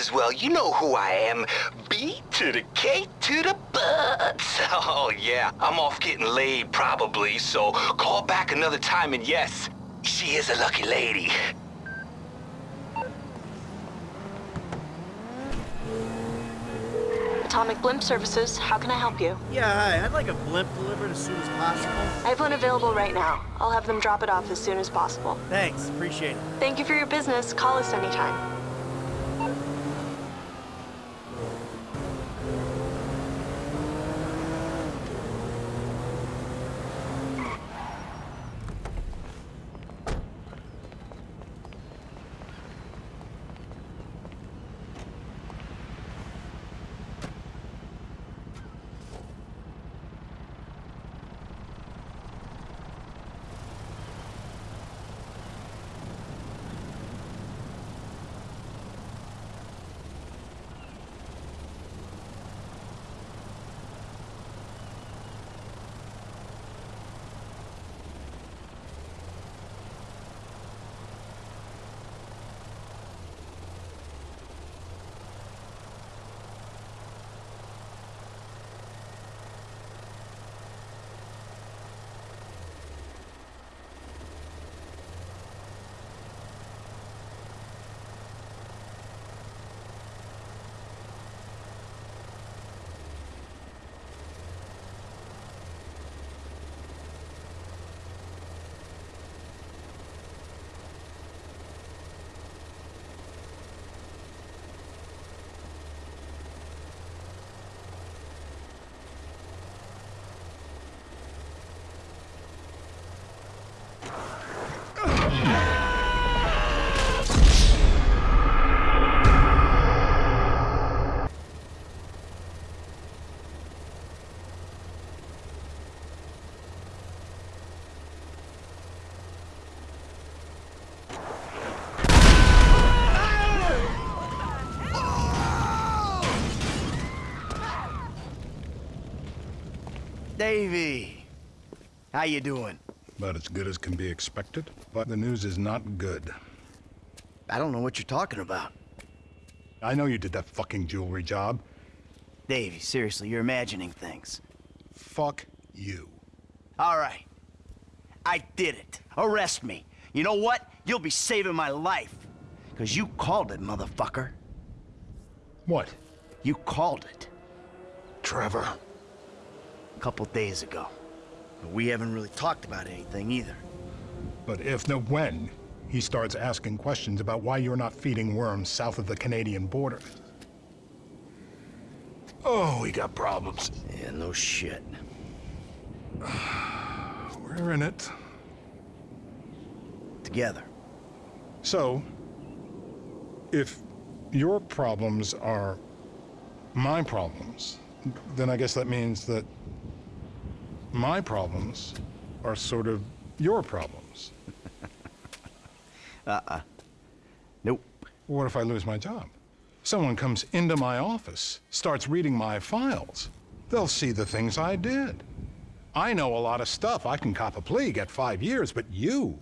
as well. You know who I am. B to the K to the butts. Oh, yeah. I'm off getting laid, probably, so call back another time and yes, she is a lucky lady. Atomic Blimp Services, how can I help you? Yeah, hi. I'd like a blimp delivered as soon as possible. I have one available right now. I'll have them drop it off as soon as possible. Thanks, appreciate it. Thank you for your business. Call us anytime. Davey! How you doing? About as good as can be expected, but the news is not good. I don't know what you're talking about. I know you did that fucking jewelry job. Davey, seriously, you're imagining things. Fuck you. All right. I did it. Arrest me. You know what? You'll be saving my life. Because you called it, motherfucker. What? You called it. Trevor. A couple days ago. But we haven't really talked about anything either. But if, no when, he starts asking questions about why you're not feeding worms south of the Canadian border. Oh, we got problems. Yeah, no shit. We're in it. Together. So, if your problems are my problems, then I guess that means that my problems are sort of your problems. Uh-uh. Nope. What if I lose my job? Someone comes into my office, starts reading my files. They'll see the things I did. I know a lot of stuff. I can cop a plea, get five years, but you...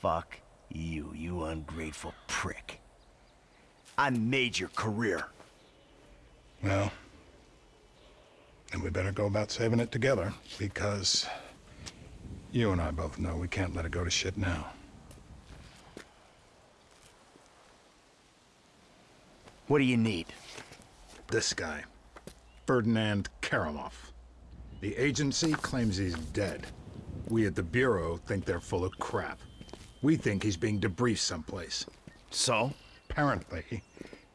Fuck you, you ungrateful prick. I made your career. Well, then we better go about saving it together, because you and I both know we can't let it go to shit now. What do you need? This guy, Ferdinand Kerimov. The agency claims he's dead. We at the Bureau think they're full of crap. We think he's being debriefed someplace. So? Apparently,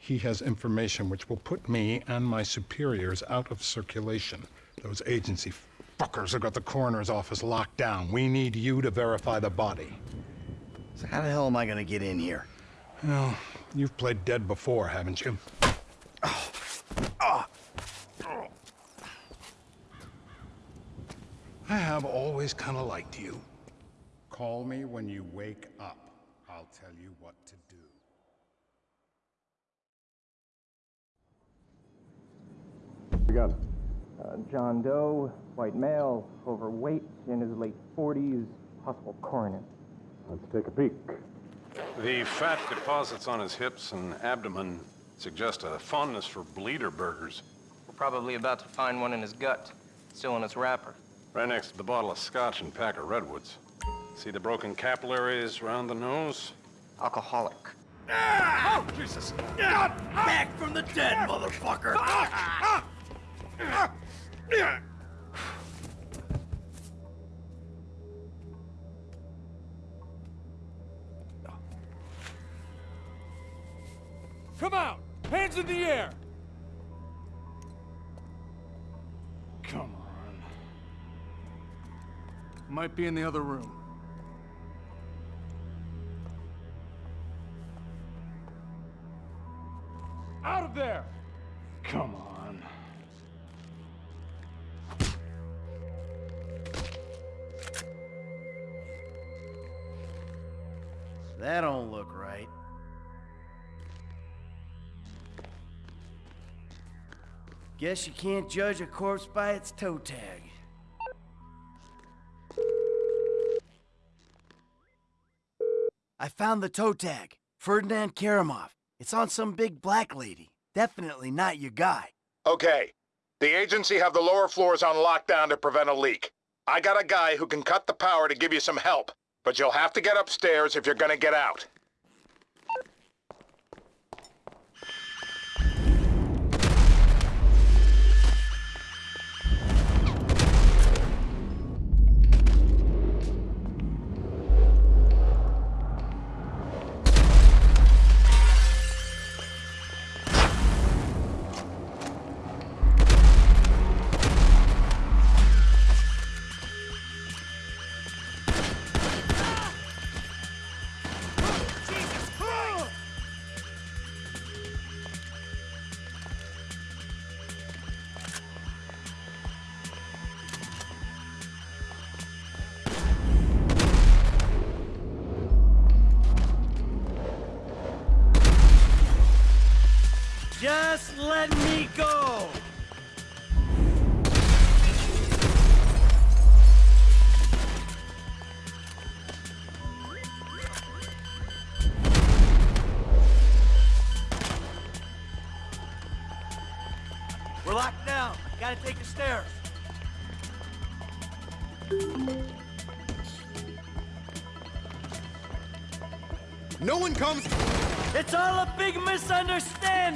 he has information which will put me and my superiors out of circulation. Those agency fuckers have got the coroner's office locked down. We need you to verify the body. So how the hell am I gonna get in here? Well, you've played dead before, haven't you? I have always kind of liked you. Call me when you wake up. I'll tell you what to do. We uh, John Doe, white male, overweight, in his late 40s, possible coroner. Let's take a peek. The fat deposits on his hips and abdomen Suggest a fondness for bleeder burgers. We're probably about to find one in his gut, still in its wrapper. Right next to the bottle of scotch and pack of redwoods. See the broken capillaries around the nose? Alcoholic. Ah! Jesus! Back from the dead, motherfucker! Come out! Hands in the air! Come on. Might be in the other room. Out of there! Come on. That don't look right. Guess you can't judge a corpse by its toe tag. I found the toe tag. Ferdinand Kerimov. It's on some big black lady. Definitely not your guy. Okay. The agency have the lower floors on lockdown to prevent a leak. I got a guy who can cut the power to give you some help, but you'll have to get upstairs if you're gonna get out.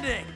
Misunderstanding!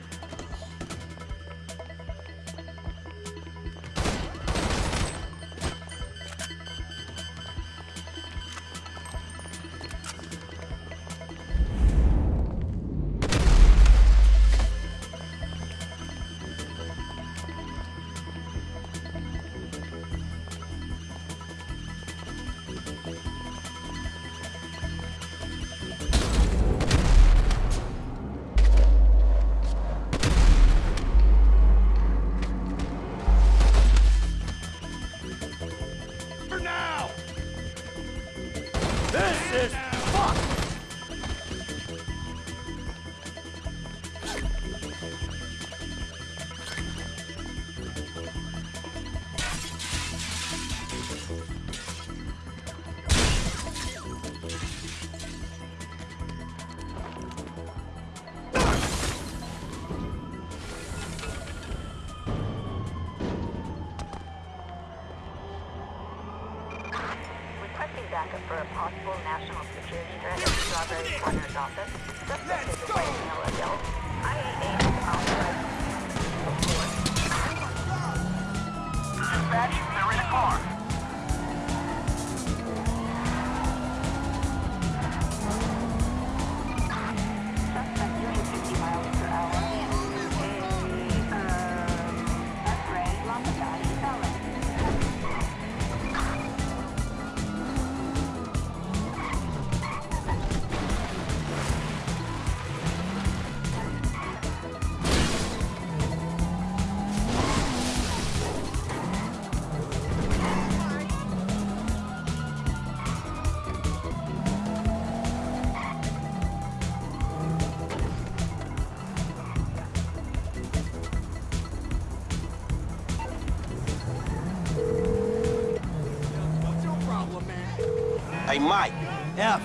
Mike. F.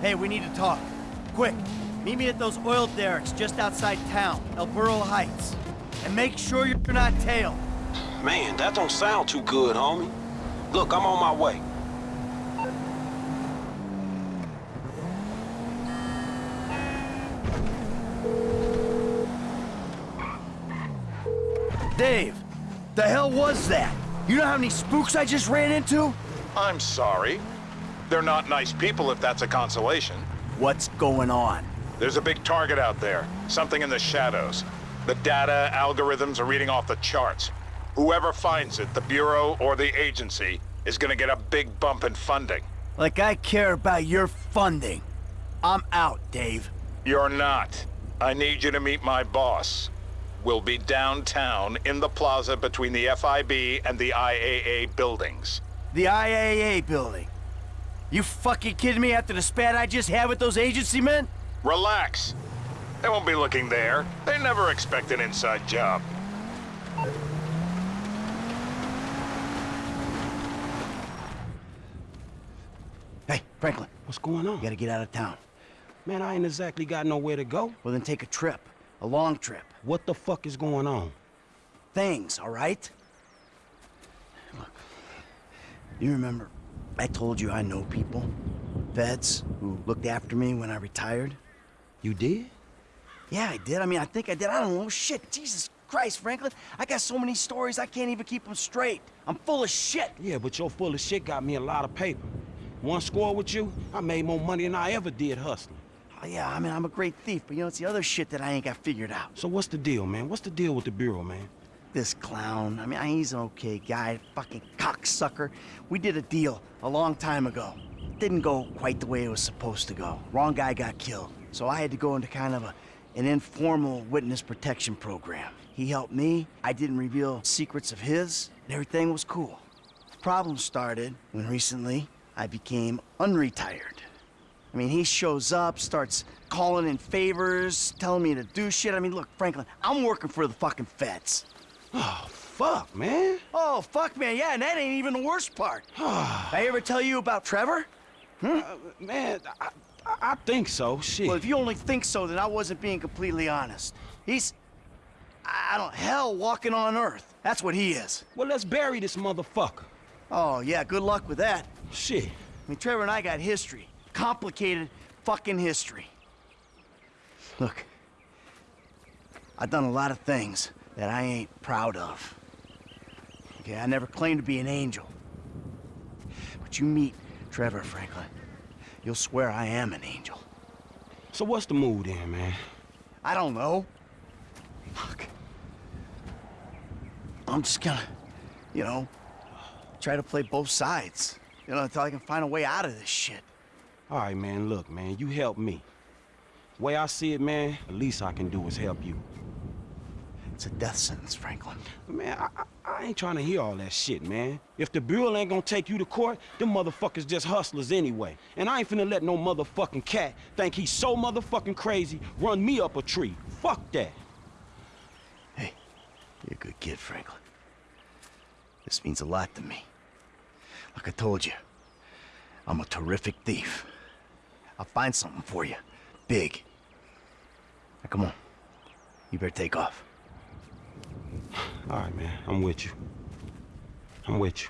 Hey, we need to talk. Quick. Meet me at those oil derricks just outside town, El Burro Heights. And make sure you're not tailed. Man, that don't sound too good, homie. Look, I'm on my way. Dave, the hell was that? You know how many spooks I just ran into? I'm sorry. They're not nice people if that's a consolation. What's going on? There's a big target out there. Something in the shadows. The data algorithms are reading off the charts. Whoever finds it, the Bureau or the agency, is gonna get a big bump in funding. Like I care about your funding. I'm out, Dave. You're not. I need you to meet my boss. We'll be downtown in the plaza between the FIB and the IAA buildings. The IAA building. You fucking kidding me after the spat I just had with those agency men? Relax. They won't be looking there. They never expect an inside job. Hey, Franklin, What's going on? you gotta get out of town. Man, I ain't exactly got nowhere to go. Well, then take a trip. A long trip. What the fuck is going on? Things, all right? Look, you remember I told you I know people? Feds who looked after me when I retired? You did? Yeah, I did. I mean, I think I did. I don't know. Shit, Jesus Christ, Franklin. I got so many stories, I can't even keep them straight. I'm full of shit. Yeah, but your full of shit got me a lot of paper. One score with you, I made more money than I ever did hustling. Oh, yeah, I mean, I'm a great thief, but you know, it's the other shit that I ain't got figured out. So what's the deal, man? What's the deal with the Bureau, man? This clown, I mean, he's an okay guy, fucking cocksucker. We did a deal a long time ago. Didn't go quite the way it was supposed to go. Wrong guy got killed. So I had to go into kind of a, an informal witness protection program. He helped me, I didn't reveal secrets of his, and everything was cool. The problem started when recently I became unretired. I mean, he shows up, starts calling in favors, telling me to do shit. I mean, look, Franklin, I'm working for the fucking feds. Oh, fuck, man. Oh, fuck, man, yeah, and that ain't even the worst part. I ever tell you about Trevor? Uh, man, I, I, I think so. Shit. Well, if you only think so, then I wasn't being completely honest. He's, I don't, hell walking on Earth. That's what he is. well, let's bury this motherfucker. Oh, yeah, good luck with that. Shit. I mean, Trevor and I got history. Complicated fucking history. Look, I've done a lot of things that I ain't proud of. Okay, I never claimed to be an angel. But you meet Trevor Franklin, you'll swear I am an angel. So what's the mood then, man? I don't know. Look. I'm just gonna, you know, try to play both sides. You know, until I can find a way out of this shit. All right, man, look, man, you help me. Way I see it, man, the least I can do is help you. It's a death sentence, Franklin. Man, I, I, ain't trying to hear all that shit, man. If the Bureau ain't gonna take you to court, them motherfuckers just hustlers anyway. And I ain't finna let no motherfucking cat think he's so motherfucking crazy run me up a tree. Fuck that. Hey, you're a good kid, Franklin. This means a lot to me. Like I told you, I'm a terrific thief. I'll find something for you. Big. Now, come on. You better take off. All right, man, I'm with you. I'm with you.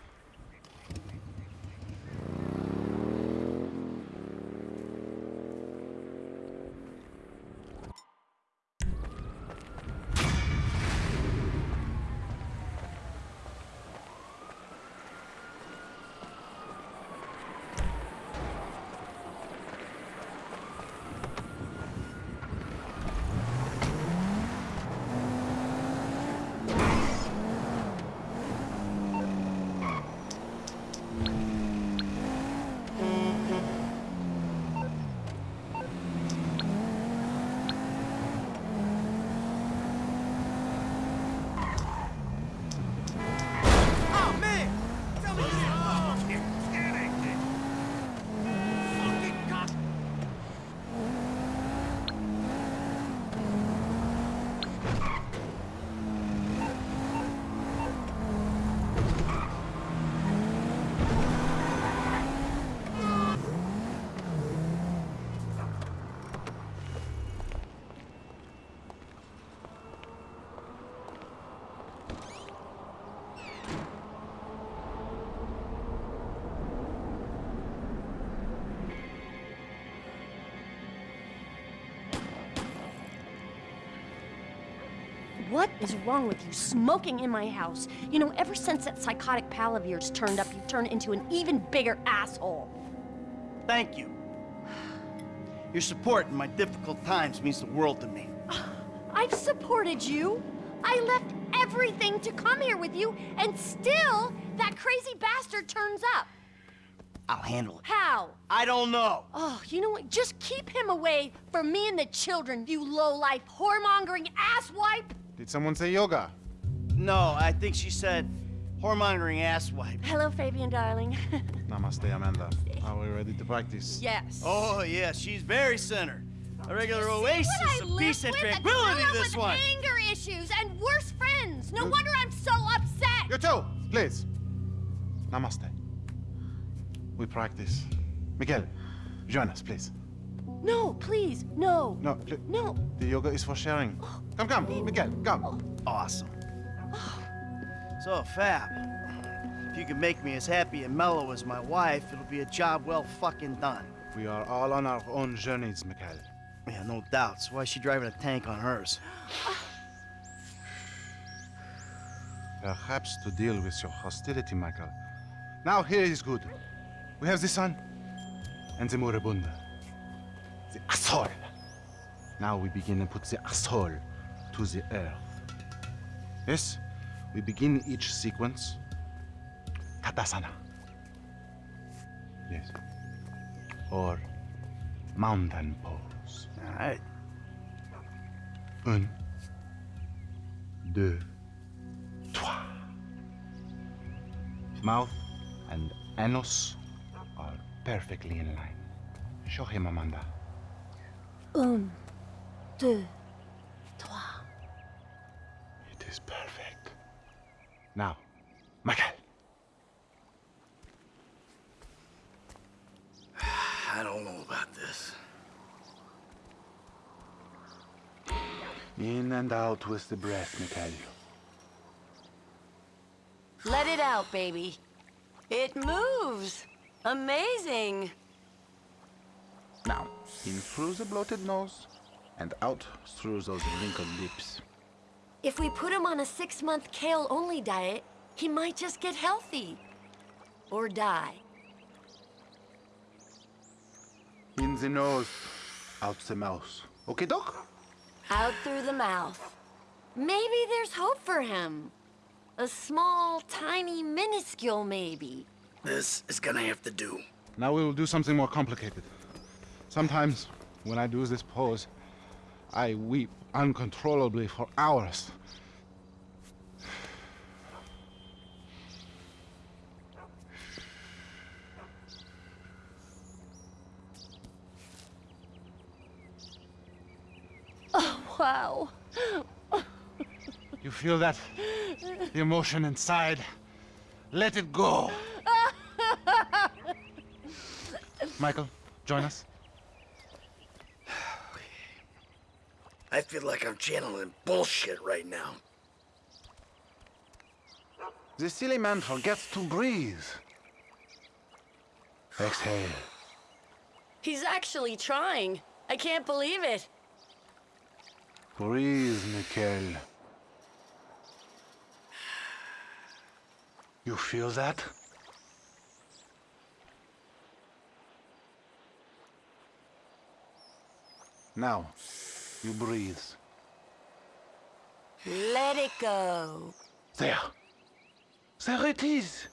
is wrong with you? Smoking in my house. You know, ever since that psychotic pal of yours turned up, you've turned into an even bigger asshole. Thank you. Your support in my difficult times means the world to me. I've supported you. I left everything to come here with you, and still that crazy bastard turns up. I'll handle it. How? I don't know. Oh, you know what? Just keep him away from me and the children, you low-life, whoremongering asswipe! Did someone say yoga? No, I think she said whore-monitoring asswipe. Hello, Fabien, darling. Namaste, Amanda. Are we ready to practice? Yes. Oh, yes. She's very center. A regular oasis of peace and tranquility, this with one. anger issues and worse friends. No you... wonder I'm so upset. You too. Please. Namaste. We practice. Miguel, join us, please. No, please, no. No, no. The yoga is for sharing. Come, come, Miguel, come. Awesome. Oh. So, Fab, if you can make me as happy and mellow as my wife, it'll be a job well fucking done. We are all on our own journeys, Miguel. Yeah, no doubts. Why is she driving a tank on hers? Perhaps to deal with your hostility, Michael. Now here is good. We have the sun and the moribunda the asshole. Now we begin to put the asshole to the earth. Yes, we begin each sequence. Tadasana. Yes. Or mountain pose. All right. Un, deux, trois. Mouth and anus are perfectly in line. Show him, Amanda. Um, Un, deux, trois. It is perfect. Now, Michael. I don't know about this. In and out with the breath, Michael. Let it out, baby. It moves. Amazing. Now, in through the bloated nose, and out through those wrinkled lips. If we put him on a six-month kale-only diet, he might just get healthy. Or die. In the nose, out the mouth. Okay, Doc? Out through the mouth. Maybe there's hope for him. A small, tiny, minuscule maybe. This is gonna have to do. Now we will do something more complicated. Sometimes when I do this pose, I weep uncontrollably for hours. Oh, wow. you feel that? The emotion inside. Let it go. Michael, join us. I feel like I'm channeling bullshit right now. The silly man forgets to breathe. Exhale. He's actually trying. I can't believe it. Breathe, Mikkel. You feel that? Now, you breathe. Let it go. There. There it is.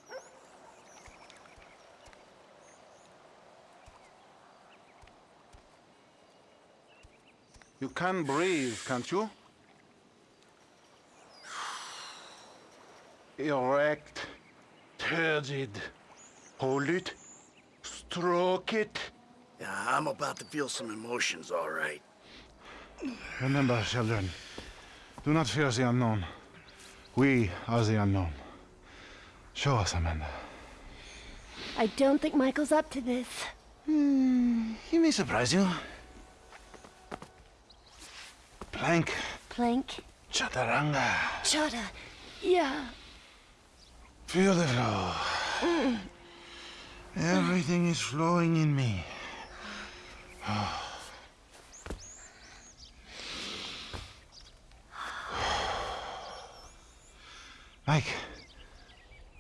You can breathe, can't you? Erect, turgid. Hold it, stroke it. Yeah, I'm about to feel some emotions, all right. Remember, children, do not fear the unknown. We are the unknown. Show us, Amanda. I don't think Michael's up to this. Hmm, he may surprise you. Plank. Plank. Chaturanga. Chatur, Yeah. Feel the flow. Mm. Everything is flowing in me. Oh. Mike,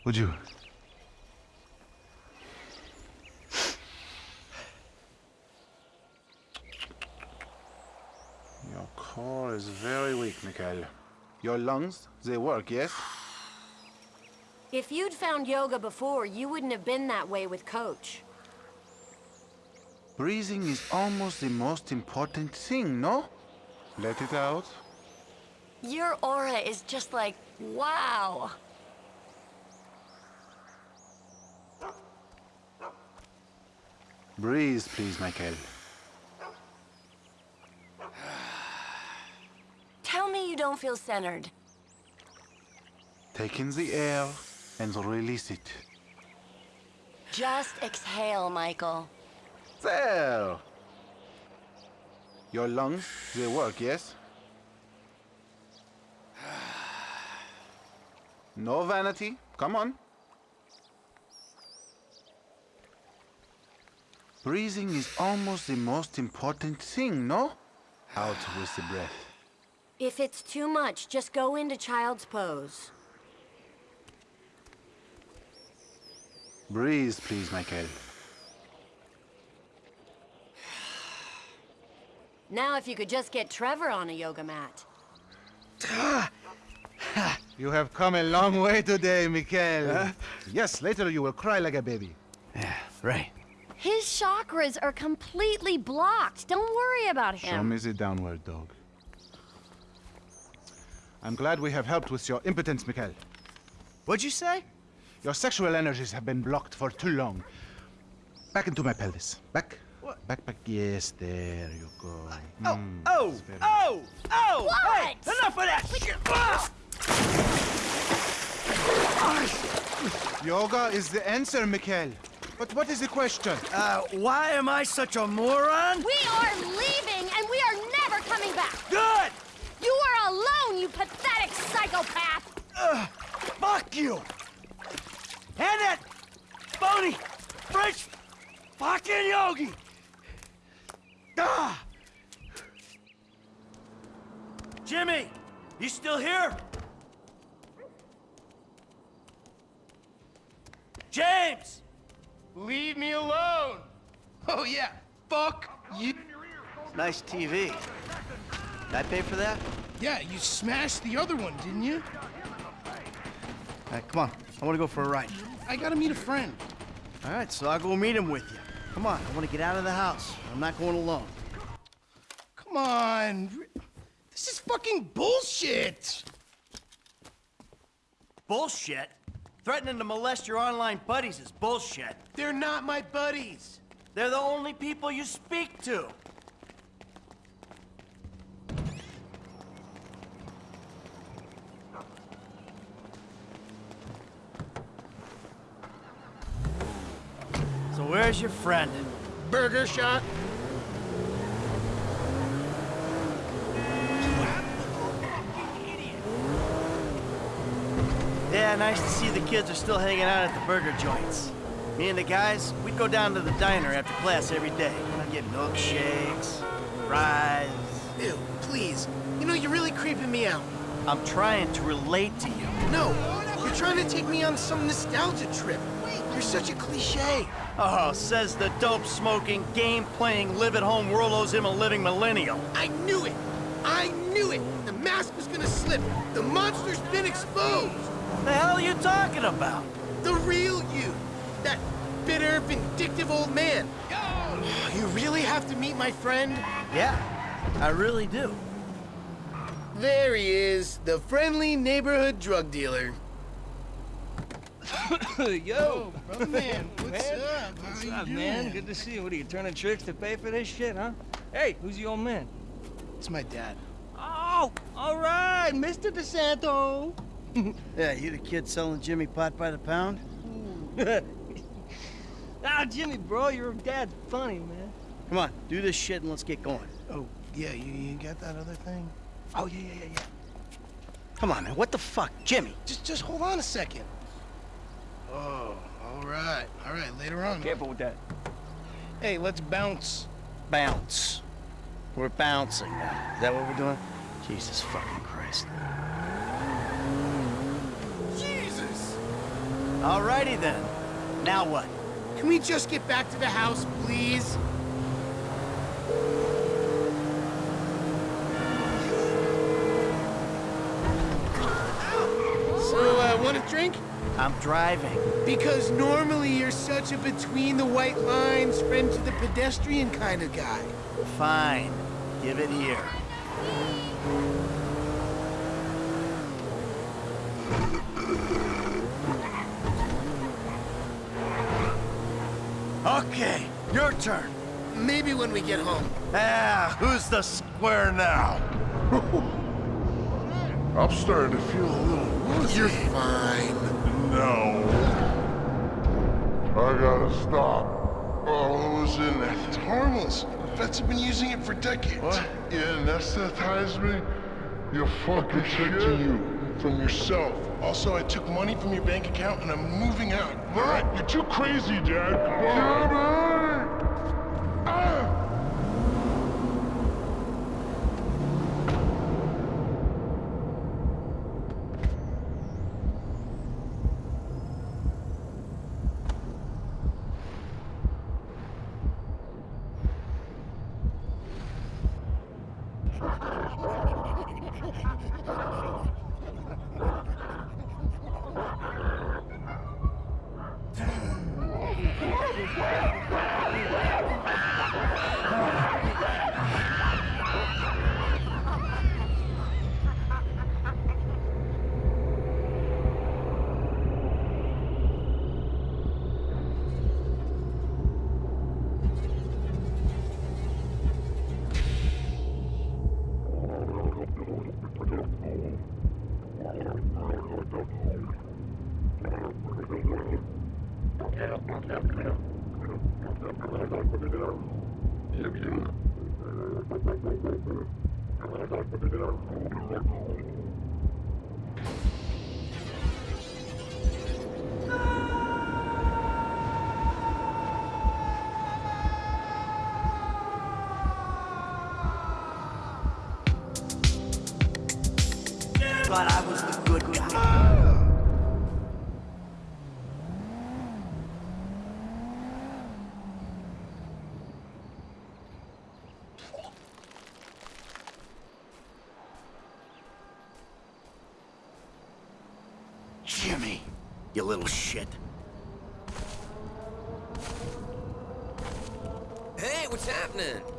would you? Your core is very weak, Mikhail. Your lungs, they work, yes? If you'd found yoga before, you wouldn't have been that way with Coach. Breathing is almost the most important thing, no? Let it out. Your aura is just like, wow. Breathe, please, Michael. Tell me you don't feel centered. Take in the air and release it. Just exhale, Michael. There! Your lungs, they work, yes? No vanity. Come on. Breathing is almost the most important thing, no? Out with the breath. If it's too much, just go into child's pose. Breathe, please, Michael. Now if you could just get Trevor on a yoga mat. Ah! Ah! You have come a long way today, Mikhail. Yes, later you will cry like a baby. Yeah, right. His chakras are completely blocked. Don't worry about him. Show me the downward dog. I'm glad we have helped with your impotence, Mikhail. What'd you say? Your sexual energies have been blocked for too long. Back into my pelvis. Back. What? Back, back. Yes, there you go. Oh, Mm, oh, oh, oh! What? Hey, enough of that shit! Ah! Yoga is the answer, Mikhail. But what is the question? Uh, why am I such a moron? We are leaving and we are never coming back. Good! You are alone, you pathetic psychopath. Ugh, fuck you! And that phony French fucking yogi! Ah! Jimmy, you still here? James! Leave me alone! Oh yeah, fuck you! Nice TV. Did I pay for that? Yeah, you smashed the other one, didn't you? All right, come on. I want to go for a ride. I gotta meet a friend. All right, so I'll go meet him with you. Come on, I want to get out of the house. I'm not going alone. Come on. This is fucking bullshit! Bullshit? Threatening to molest your online buddies is bullshit. They're not my buddies. They're the only people you speak to. So where's your friend? Burger shot? Yeah, nice to see the kids are still hanging out at the burger joints. Me and the guys, we'd go down to the diner after class every day. I'd get milkshakes, fries. Ew, please. You know, you're really creeping me out. I'm trying to relate to you. No, you're trying to take me on some nostalgia trip. You're such a cliche. Oh, says the dope-smoking, game-playing, live-at-home world owes him a living millennial. I knew it. I knew it. The mask was gonna slip. The monster's been exposed. The hell are you talking about? The real you. That bitter, vindictive old man. You really have to meet my friend? Yeah, I really do. There he is, the friendly neighborhood drug dealer. Yo, oh, brother man, what's man? up? What's you up, doing? man? Good to see you. What are you turning tricks to pay for this shit, huh? Hey, who's the old man? It's my dad. Oh, all right, Mr. De Santa. Yeah, you the kid selling Jimmy pot by the pound? ah, Jimmy, bro, your dad's funny, man. Come on, do this shit and let's get going. Oh, yeah, you, you got that other thing? Oh, yeah, yeah, yeah, yeah. Come on, man, what the fuck? Jimmy! Just, just hold on a second. Oh, all right, all right, later on. Careful with that. Hey, let's bounce. Bounce. We're bouncing now. Is that what we're doing? Jesus fucking Christ. Alrighty then. Now what? Can we just get back to the house, please? So, uh, want a drink? I'm driving. Because normally you're such a between the white lines, friend to the pedestrian kind of guy. Fine. Give it here. Okay, your turn. Maybe when we get home. Ah, who's the square now? I'm starting to feel a little woozy. You're fine. No. I gotta stop. Oh, who's in it? It's harmless. Vets have been using it for decades. What? You anesthetize me? You're fucking Protecting you from yourself. Also, I took money from your bank account and I'm moving out. Right, you're too crazy, Dad. Jimmy! Ah! You little shit. Hey, what's happening?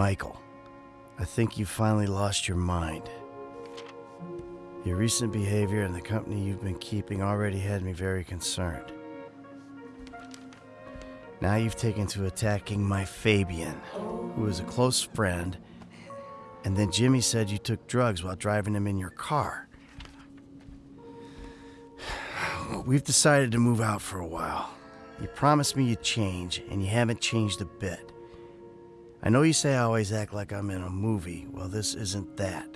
Michael, I think you finally lost your mind. Your recent behavior and the company you've been keeping already had me very concerned. Now you've taken to attacking my Fabien, who is a close friend, and then Jimmy said you took drugs while driving him in your car. We've decided to move out for a while. You promised me you'd change, and you haven't changed a bit. I know you say I always act like I'm in a movie. Well, this isn't that.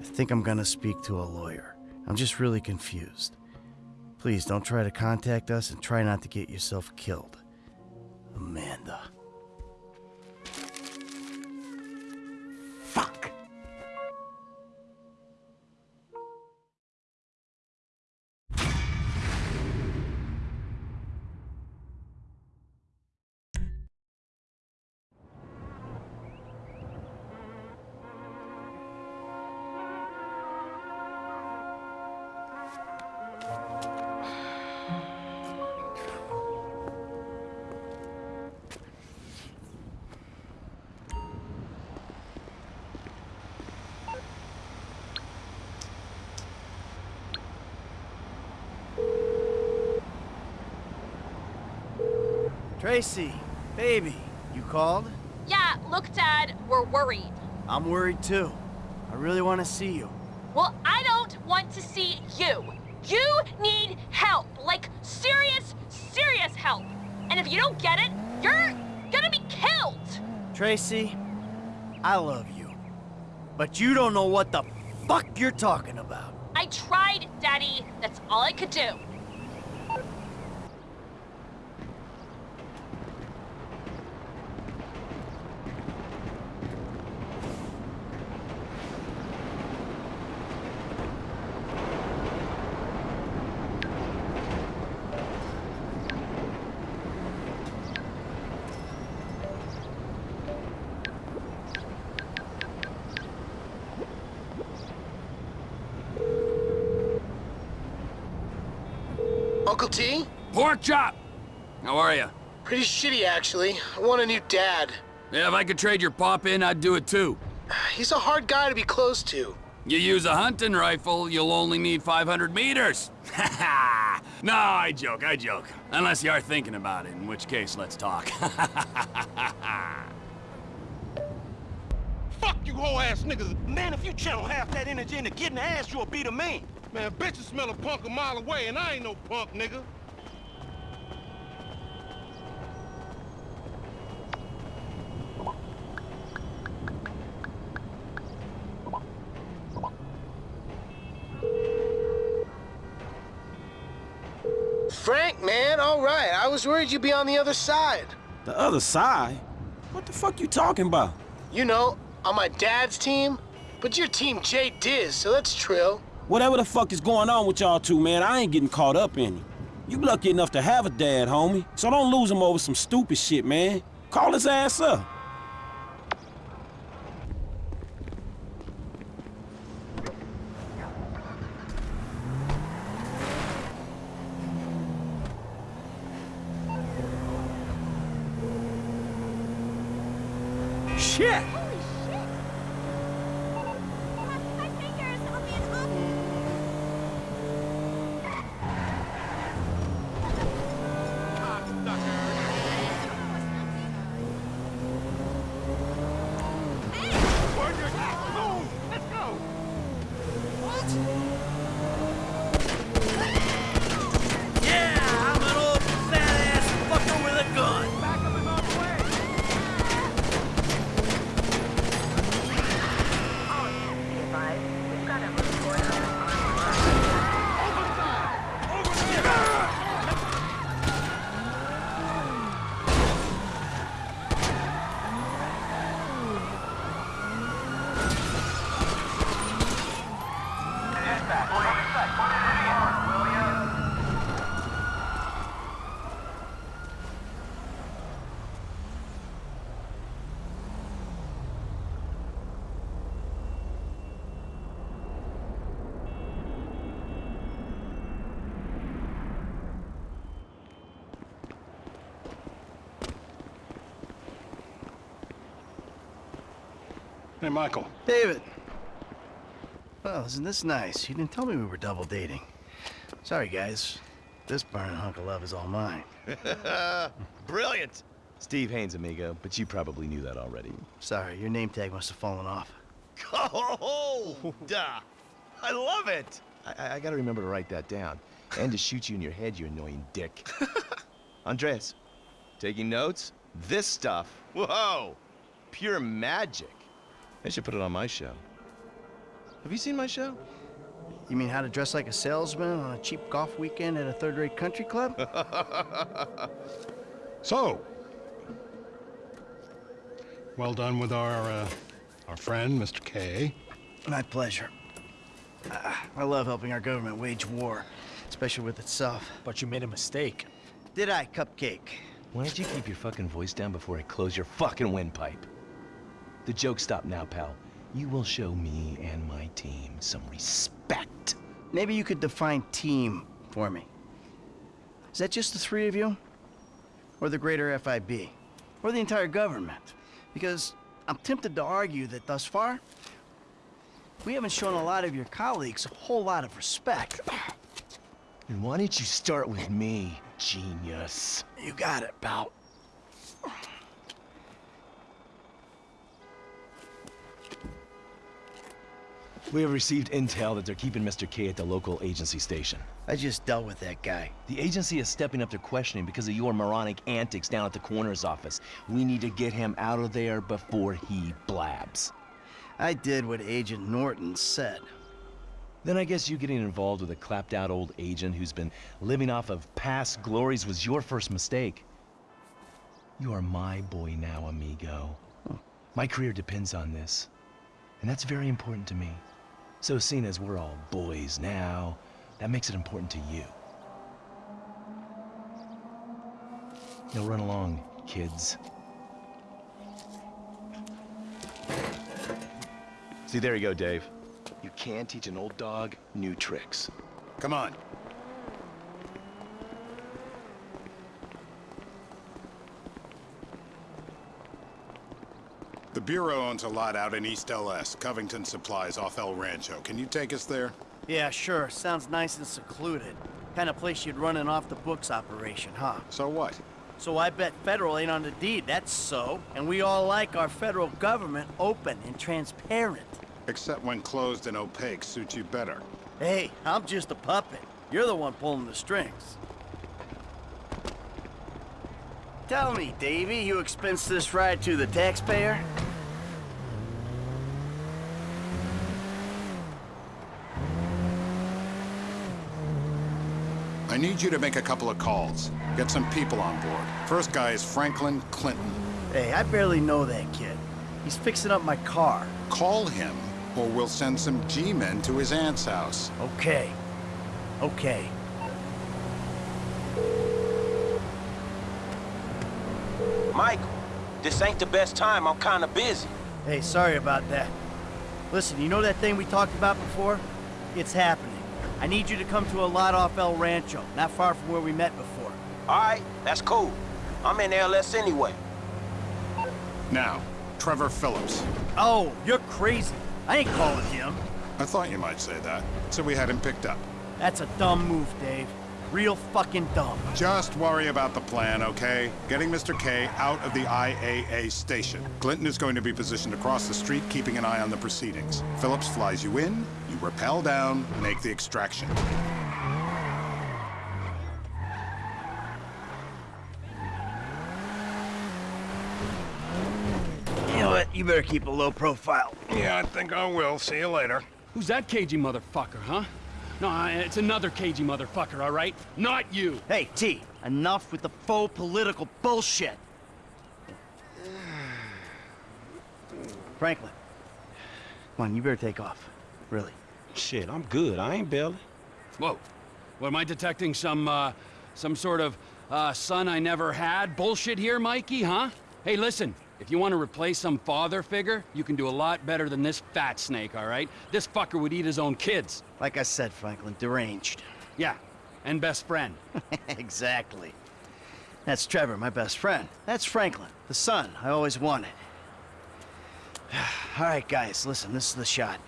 I think I'm gonna speak to a lawyer. I'm just really confused. Please don't try to contact us and try not to get yourself killed. Amanda. Tracy, Baby, you called? Yeah, look, Dad, we're worried. I'm worried too. I really want to see you. Well, I don't want to see you. You need help. Like, serious, serious help. And if you don't get it, you're gonna be killed. Tracy, I love you. But you don't know what the fuck you're talking about. I tried, Daddy. That's all I could do. Uncle T? Pork chop! How are you? Pretty shitty, actually. I want a new dad. Yeah, if I could trade your pop in, I'd do it too. He's a hard guy to be close to. You use a hunting rifle, you'll only need 500 meters. Ha ha! No, I joke, I joke. Unless you are thinking about it, in which case, let's talk. Fuck you whole ass niggas. Man, if you channel half that energy into getting ass, you'll be the man. Man, bitches smell a punk a mile away, and I ain't no punk, nigga. Frank, man, all right. I was worried you'd be on the other side. The other side? What the fuck you talking about? You know, on my dad's team. But your team J Diz, so that's trill. Whatever the fuck is going on with y'all two, man, I ain't getting caught up in it. You lucky enough to have a dad, homie. So don't lose him over some stupid shit, man. Call his ass up. Shit! Yeah, I'm an old fat-ass fucker with a gun. Back up and on the way. Hey, Michael. David. Well, isn't this nice? You didn't tell me we were double dating. Sorry, guys. This burning hunk of love is all mine. Brilliant! Steve Haynes, amigo, but you probably knew that already. Sorry, your name tag must have fallen off. Oh, duh! I love it! I, I, I gotta remember to write that down. And to shoot you in your head, you annoying dick. Andreas, taking notes? This stuff, whoa! Pure magic. I should put it on my show. Have you seen my show? You mean how to dress like a salesman on a cheap golf weekend at a third-rate country club? So, well done with our, uh, our friend, Mr. K. My pleasure. Uh, I love helping our government wage war, especially with itself. But you made a mistake. Did I, Cupcake? Why don't you keep your fucking voice down before I close your fucking windpipe? The joke stop now, pal. You will show me and my team some respect. Maybe you could define team for me. Is that just the three of you? Or the greater FIB? Or the entire government? Because I'm tempted to argue that thus far, we haven't shown a lot of your colleagues a whole lot of respect. And why don't you start with me, genius? You got it, pal. We have received intel that they're keeping Mr. K at the local agency station. I just dealt with that guy. The agency is stepping up their questioning because of your moronic antics down at the coroner's office. We need to get him out of there before he blabs. I did what Agent Norton said. Then I guess you getting involved with a clapped out old agent who's been living off of past glories was your first mistake. You are my boy now, amigo. My career depends on this. And that's very important to me. So seeing as we're all boys now, that makes it important to you. Now run along, kids. See, there you go, Dave. You can't teach an old dog new tricks. Come on. The Bureau owns a lot out in East LS, Covington Supplies off El Rancho. Can you take us there? Yeah, sure. Sounds nice and secluded. Kind of place you'd run an off-the-books operation, huh? So what? So I bet federal ain't on the deed, that's so. And we all like our federal government open and transparent. Except when closed and opaque suits you better. Hey, I'm just a puppet. You're the one pulling the strings. Tell me, Davy, you expense this ride to the taxpayer? Need you to make a couple of calls. Get some people on board. First guy is Franklin Clinton. Hey, I barely know that kid. He's fixing up my car. Call him, or we'll send some G-men to his aunt's house. Okay. Okay. Michael, this ain't the best time. I'm kinda busy. Hey, sorry about that. Listen, you know that thing we talked about before? It's happening. I need you to come to a lot off El Rancho, not far from where we met before. All right, that's cool. I'm in LS anyway. Now, Trevor Phillips. Oh, you're crazy. I ain't calling him. I thought you might say that, so we had him picked up. That's a dumb move, Dave. Real fucking dumb. Just worry about the plan, okay? Getting Mr. K out of the IAA station. Clinton is going to be positioned across the street, keeping an eye on the proceedings. Phillips flies you in, you rappel down, make the extraction. You know what? You better keep a low profile. Yeah, I think I will. See you later. Who's that cagey motherfucker, huh? No, it's another cagey motherfucker, all right? Not you. Hey, T, enough with the faux political bullshit. Franklin, come on, you better take off. Really. Shit, I'm good. I ain't bailing. Whoa. What, am I detecting some, uh, some sort of, uh, son I never had bullshit here, Mikey, huh? Hey, listen, if you want to replace some father figure, you can do a lot better than this fat snake, all right? This fucker would eat his own kids. Like I said, Franklin, deranged. Yeah, and best friend. exactly. That's Trevor, my best friend. That's Franklin, the son I always wanted. all right, guys, listen, this is the shot.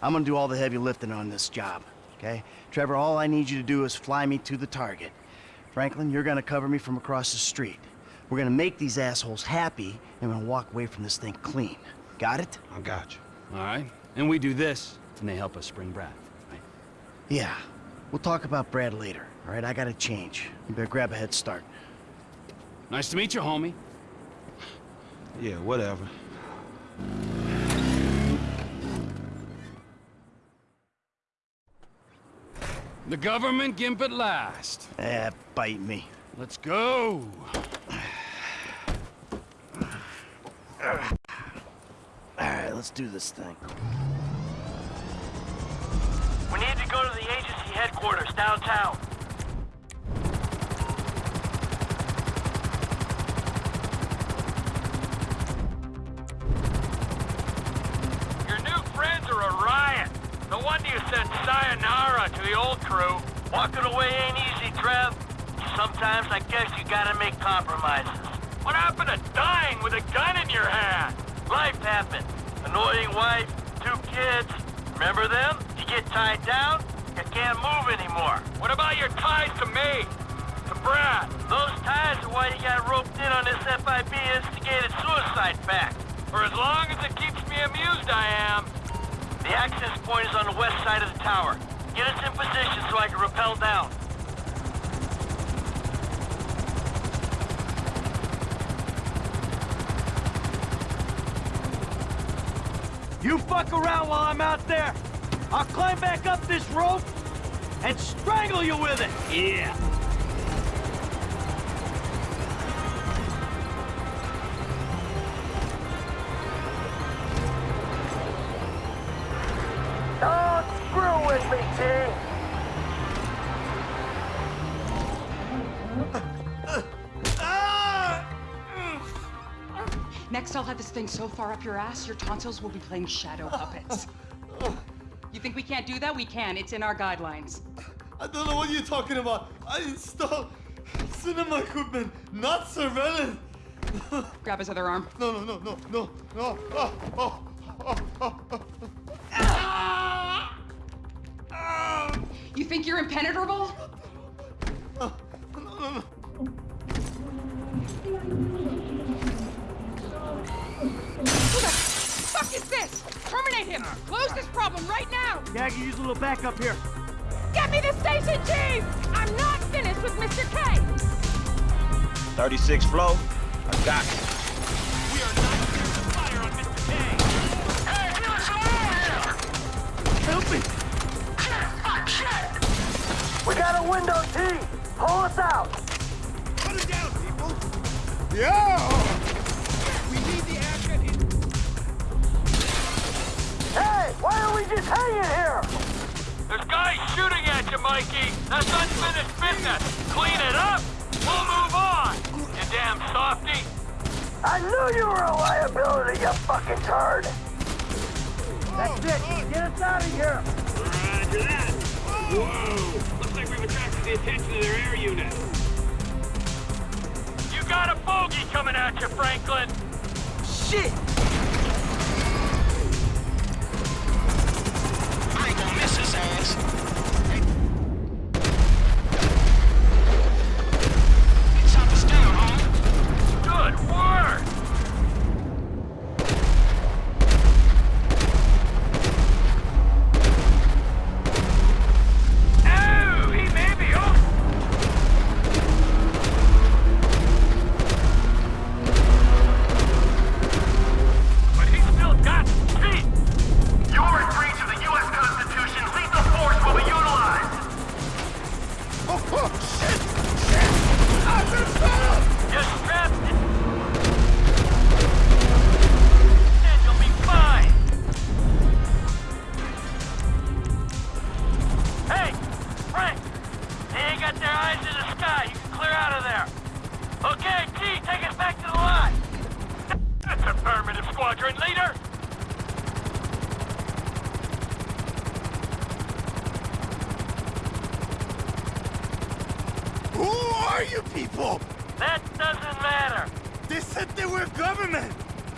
I'm gonna do all the heavy lifting on this job, okay? Trevor, all I need you to do is fly me to the target. Franklin, you're gonna cover me from across the street. We're gonna make these assholes happy, and we're gonna walk away from this thing clean. Got it? I got you. All right? And we do this, and they help us spring Brad, right? Yeah. We'll talk about Brad later, all right? I gotta change. You better grab a head start. Nice to meet you, homie. Yeah, whatever. The government gimp at last. Eh, bite me. Let's go. All right, let's do this thing. We need to go to the agency headquarters downtown. Your new friends are a riot. No wonder you said sayonara to the old crew. Walking away ain't easy, Trev. Sometimes I guess you gotta make compromises. What happened to dying with a gun in your hand? Life happened. Annoying wife, two kids. Remember them? You get tied down, you can't move anymore. What about your ties to me? To Brad? Those ties are why you got roped in on this FIB instigated suicide pact. For as long as it keeps me amused, I am. The access point is on the west side of the tower. Get us in position so I can rappel down. You fuck around while I'm out there. I'll climb back up this rope and strangle you with it. Yeah. Thing so far up your ass, your tonsils will be playing shadow puppets. You think we can't do that? We can. It's in our guidelines. I don't know what you're talking about. I installed cinema equipment, not surveillance. Grab his other arm. No, no, no, no, no, no. Oh, oh, oh, oh, oh. You think you're impenetrable? Ah. Ah. No, no, no. Who fuck is this? Terminate him! Close this problem right now! Yeah, I can use a little backup here. Get me the station chief! I'm not finished with Mr. K! 36 flow. I got it. We are not clear to fire on Mr. K! Hey, give us some Help me! Fuck, shit! We got a window, T! Pull us out! Put it down, people! Yeah! Why are we just hanging here? There's guys shooting at you, Mikey. That's unfinished business. Clean it up. We'll move on. You damn softy. I knew you were a liability, you fucking turd. That's it. Get us out of here. Roger that. Whoa. Looks like we've attracted the attention of their air unit. You got a bogey coming at you, Franklin. Shit! Ass. Squadron leader. Who are you people? That doesn't matter. They said they were government.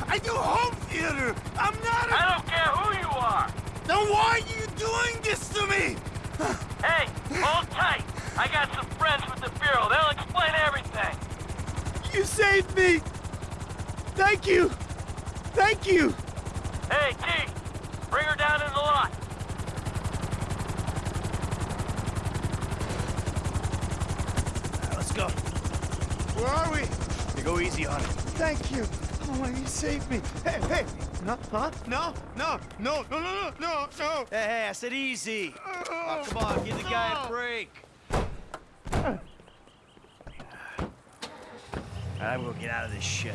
I do home theater. I'm not a... I don't care who you are. Then why are you doing this to me? Hey, hold tight. I got some friends with the Bureau. They'll explain everything. You saved me. Thank you. Thank you. Hey, T, bring her down in the lot. Let's go. Where are we? You go easy on it. Thank you. Oh, you saved me. Hey, hey. No, huh? No, no, no, no, no, no, no, no. Hey, hey, I said easy. Oh, come on, give the guy a break. I'm gonna get out of this shit.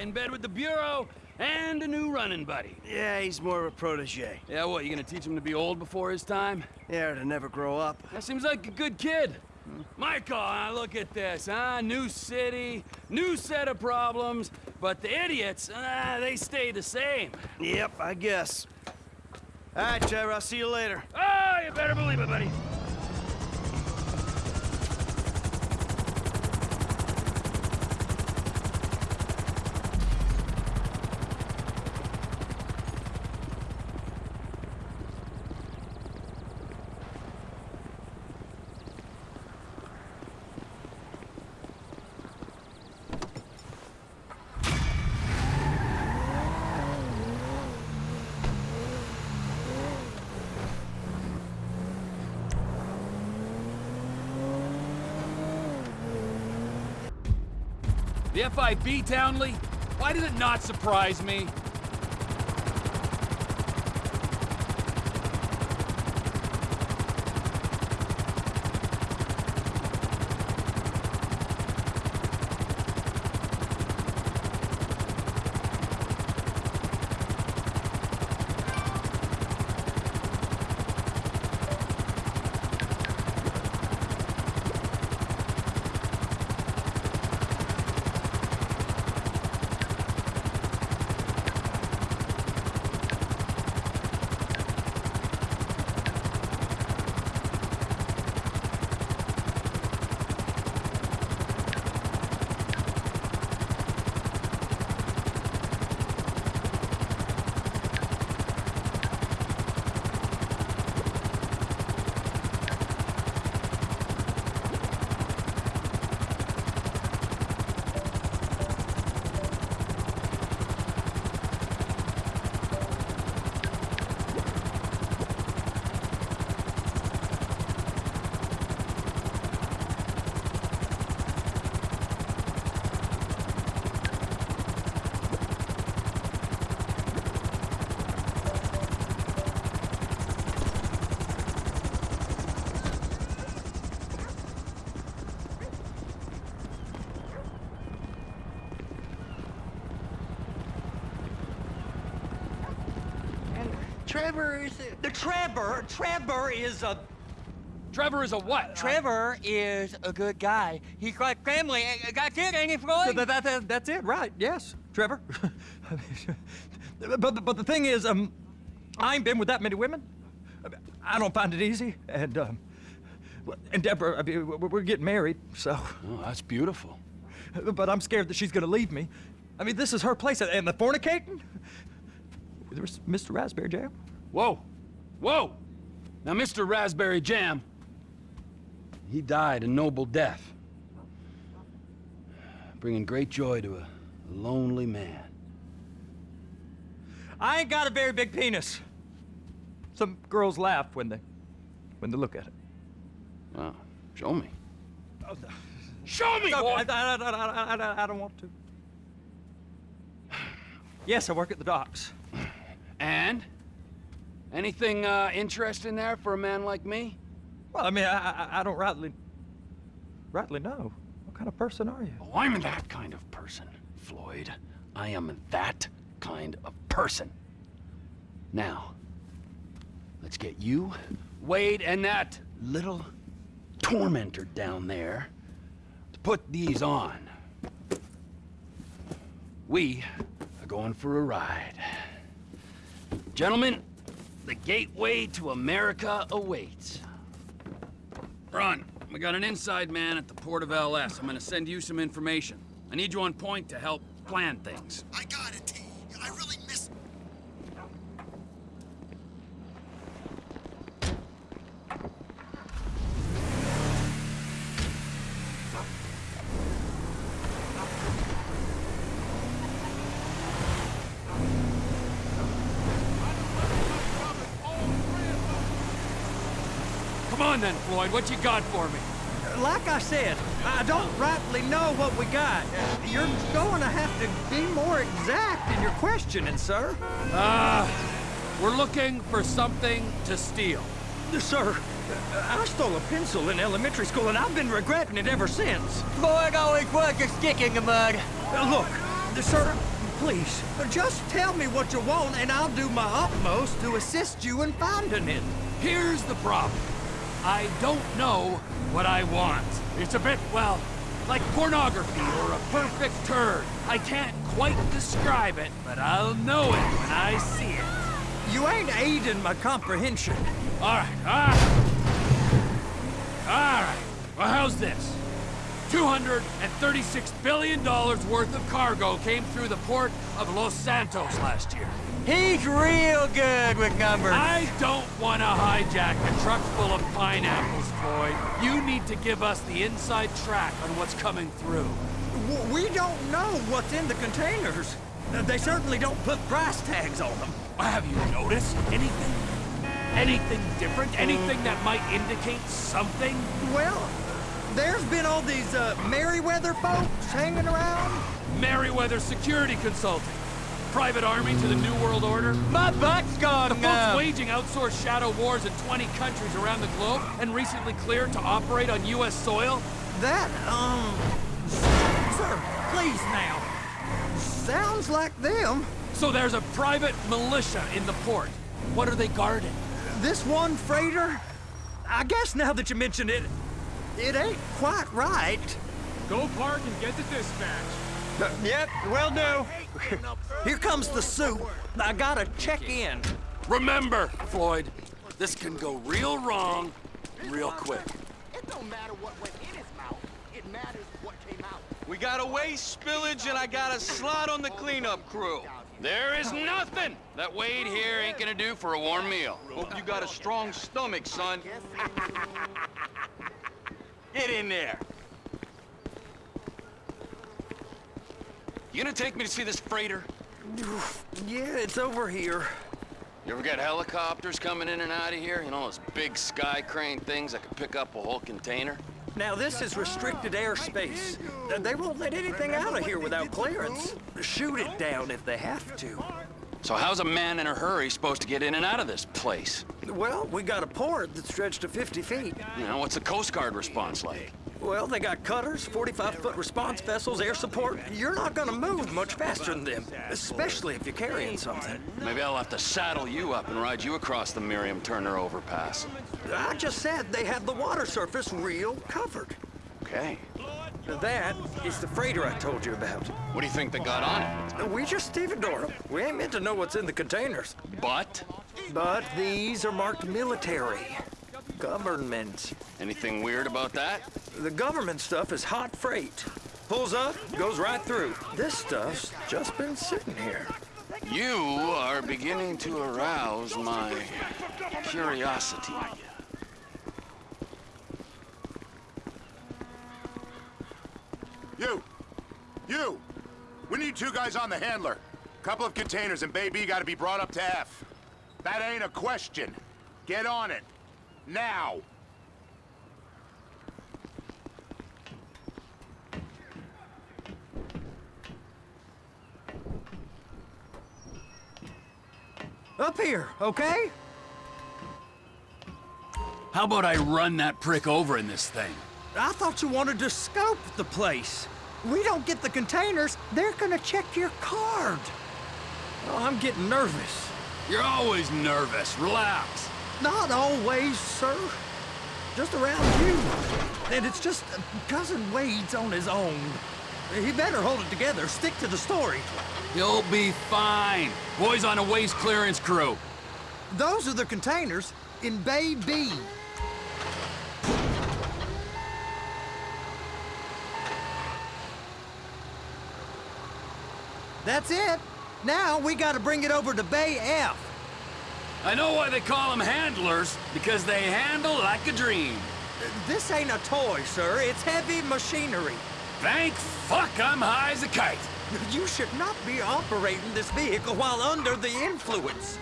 In bed with the Bureau and a new running buddy. Yeah, he's more of a protege. Yeah, what, you gonna teach him to be old before his time? Yeah, to never grow up. That seems like a good kid. Michael, uh, look at this, huh? New city, new set of problems, but the idiots, uh, they stay the same. Yep, I guess. All right, Trevor, I'll see you later. Oh, you better believe it, buddy. The FIB, Townley? Why did it not surprise me? Trevor is the Trevor. Trevor is a. Trevor is a what? Trevor is a good guy. He's like family. That's it, ain't it, Floyd? That, that, that, that's it, right? Yes, Trevor. but but but the thing is, um, I ain't been with that many women. I don't find it easy, and um, and Deborah, I mean, we're we're getting married, so. Oh, that's beautiful. But I'm scared that she's gonna leave me. I mean, this is her place, and the fornicating. There's Mr. Raspberry Jam. Whoa, whoa! Now, Mr. Raspberry Jam, he died a noble death, bringing great joy to a lonely man. I ain't got a very big penis. Some girls laugh when they, when they look at it. Wow, show me. Oh, no. Show me, No, boy! I, I, I, I, I, I don't want to. Yes, I work at the docks. And? Anything uh, interesting there for a man like me? Well, I mean, I, I, I don't rightly, rightly know. What kind of person are you? Oh, I'm that kind of person, Floyd. I am that kind of person. Now, let's get you, Wade, and that little tormentor down there to put these on. We are going for a ride. Gentlemen, the gateway to America awaits. Ron, we got an inside man at the port of LS. I'm gonna send you some information. I need you on point to help plan things. I got it, T. I really miss... Come on what you got for me? Like I said, I don't rightly know what we got. Uh, You're going to have to be more exact in your questioning, sir. Uh, we're looking for something to steal. Sir, I stole a pencil in elementary school, and I've been regretting it ever since. Boy, always was a stick in the mud. Look, sir, please, just tell me what you want, and I'll do my utmost to assist you in finding it. Here's the problem. I don't know what I want. It's a bit, well, like pornography or a perfect turd. I can't quite describe it, but I'll know it when I see it. You ain't aiding my comprehension. All right, all right. All right. Well, how's this? $236 billion worth of cargo came through the port of Los Santos last year. He's real good with numbers. I don't want to hijack a truck full of pineapples, Floyd. You need to give us the inside track on what's coming through. W- We don't know what's in the containers. Uh, They certainly don't put price tags on them. Have you noticed anything? Anything different? Anything that might indicate something? Well, there's been all these uh, Merryweather folks hanging around. Merryweather Security Consulting. Private army to the New World Order. My butt's gone The folks waging outsourced shadow wars in 20 countries around the globe and recently cleared to operate on U.S. soil. That, um... Sir, please now. Sounds like them. So there's a private militia in the port. What are they guarding? This one freighter? I guess now that you mention it, it ain't quite right. Go park and get the dispatch. Yep, will do. Here comes the soup. I gotta check in. Remember, Floyd, this can go real wrong real quick. It don't matter what went in his mouth. It matters what came out. We got a waste spillage and I got a slot on the cleanup crew. There is nothing that Wade here ain't gonna do for a warm meal. Hope you got a strong stomach, son. Get in there. You gonna take me to see this freighter? Yeah, it's over here. You ever got helicopters coming in and out of here? You know, those big sky crane things that can pick up a whole container? Now, this is restricted airspace. They won't let anything out of here without clearance. Shoot it down if they have to. So how's a man in a hurry supposed to get in and out of this place? Well, we got a port that's stretched to 50 feet. You know, what's the Coast Guard response like? Well, they got cutters, 45-foot response vessels, air support. You're not gonna move much faster than them, especially if you're carrying something. Maybe I'll have to saddle you up and ride you across the Miriam Turner overpass. I just said they have the water surface real covered. Okay. That is the freighter I told you about. What do you think they got on it? Uh, we just stevedore them. We ain't meant to know what's in the containers. But? But these are marked military. Government. Anything weird about that? The government stuff is hot freight. Pulls up, goes right through. This stuff's just been sitting here. You are beginning to arouse my curiosity. You! You! We need two guys on the handler. A couple of containers and Bay B gotta be brought up to F. That ain't a question. Get on it. Now! Up here, okay? How about I run that prick over in this thing? I thought you wanted to scope the place. We don't get the containers, they're gonna check your card. Oh, I'm getting nervous. You're always nervous. Relax. Not always, sir. Just around you. And it's just uh, Cousin Wade's on his own. He better hold it together, stick to the story. He'll be fine. Boys on a waste clearance crew. Those are the containers in Bay B. That's it. Now we gotta bring it over to Bay F. I know why they call them handlers, because they handle like a dream. This ain't a toy, sir. It's heavy machinery. Thank fuck I'm high as a kite. You should not be operating this vehicle while under the influence.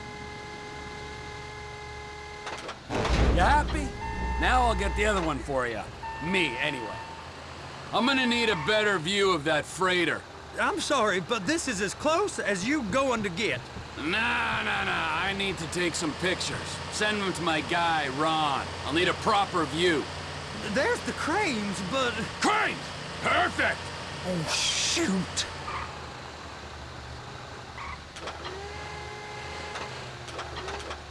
You happy? Now I'll get the other one for you. Me, anyway. I'm gonna need a better view of that freighter. I'm sorry, but this is as close as you going to get. Nah, nah, nah. I need to take some pictures. Send them to my guy, Ron. I'll need a proper view. There's the cranes, but... Cranes! Perfect! Oh, shoot!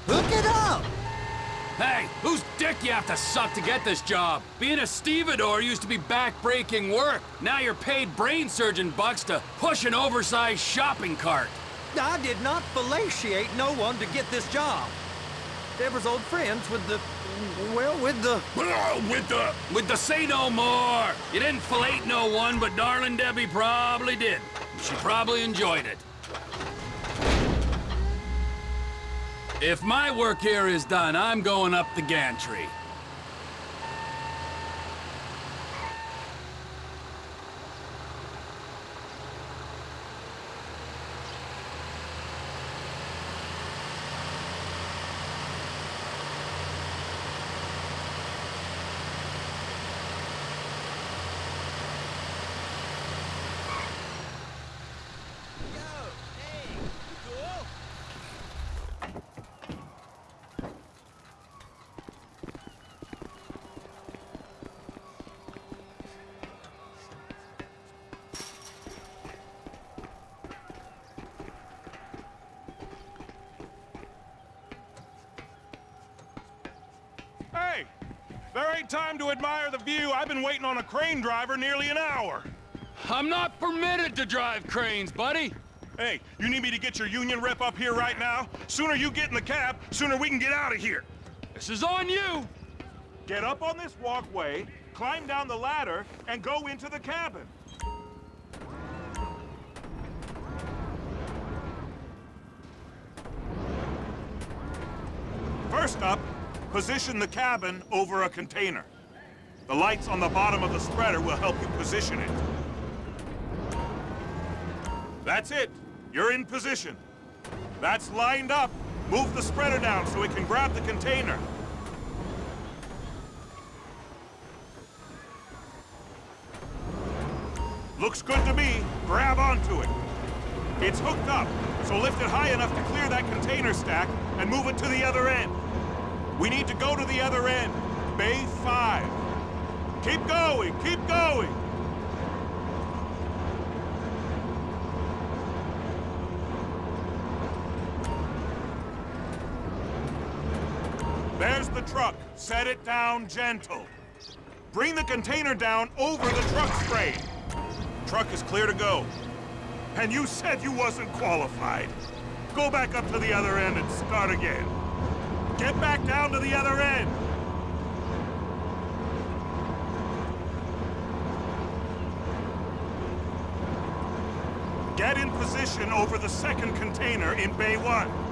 Hook it up! Hey, whose dick you have to suck to get this job? Being a stevedore used to be back-breaking work. Now you're paid brain surgeon bucks to push an oversized shopping cart. I did not fellatiate no one to get this job. Deborah's old friends with the... Well, with the... with the... With the say no more! You didn't fillet no one, but darling Debbie probably did. She probably enjoyed it. If my work here is done, I'm going up the gantry. Time to admire the view. I've been waiting on a crane driver nearly an hour. I'm not permitted to drive cranes, buddy. Hey, you need me to get your union rep up here right now? Sooner you get in the cab, sooner we can get out of here. This is on you. Get up on this walkway, climb down the ladder, and go into the cabin. First up, position the cabin over a container. The lights on the bottom of the spreader will help you position it. That's it. You're in position. That's lined up. Move the spreader down so it can grab the container. Looks good to me. Grab onto it. It's hooked up, so lift it high enough to clear that container stack and move it to the other end. We need to go to the other end. Bay 5. Keep going, keep going! There's the truck. Set it down gentle. Bring the container down over the truck frame. Truck is clear to go. And you said you wasn't qualified. Go back up to the other end and start again. Get back down to the other end. Get in position over the second container in Bay 1.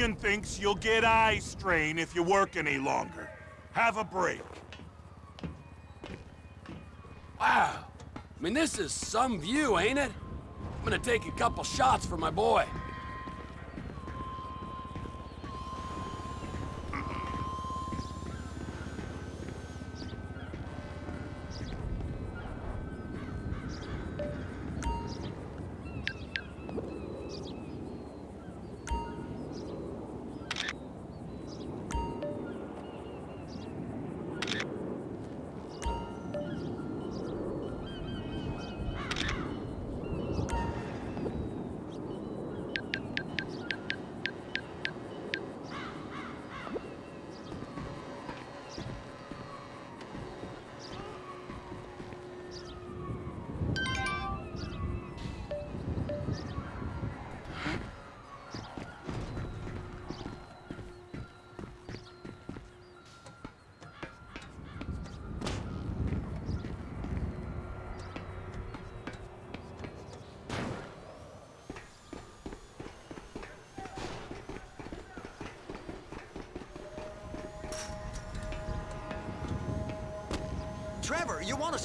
Union thinks you'll get eye strain if you work any longer. Have a break. Wow. I mean, this is some view, ain't it? I'm gonna take a couple shots for my boy.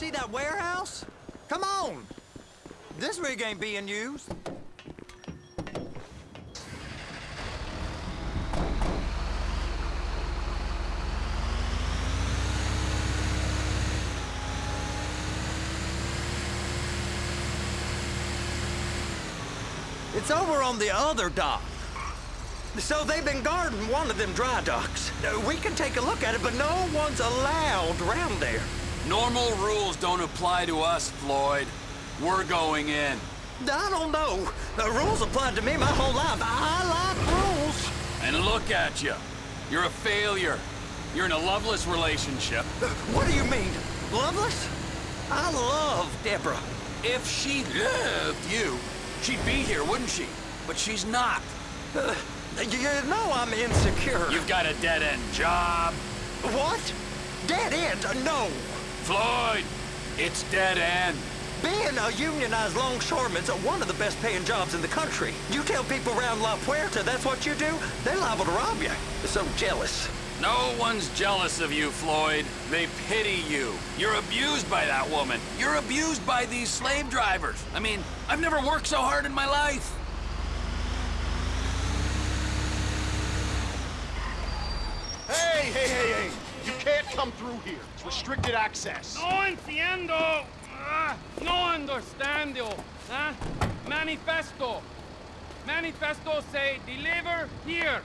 See that warehouse? Come on! This rig ain't being used. It's over on the other dock. So they've been guarding one of them dry docks. We can take a look at it, but no one's allowed around there. Normal rules don't apply to us, Floyd. We're going in. I don't know. The rules applied to me my whole life. I like rules. And look at you. You're a failure. You're in a loveless relationship. What do you mean? Loveless? I love Deborah. If she loved you, she'd be here, wouldn't she? But she's not. Uh, you know I'm insecure. You've got a dead-end job. What? Dead end? No. Floyd, it's dead end. Being a unionized longshoreman's one of the best paying jobs in the country. You tell people around La Puerta that's what you do, they're liable to rob you. They're so jealous. No one's jealous of you, Floyd. They pity you. You're abused by that woman. You're abused by these slave drivers. I mean, I've never worked so hard in my life. Hey, hey, hey, hey! You can't come through here. It's restricted access. No entiendo. Ah, no understand you. Huh? Manifesto. Manifesto say deliver here.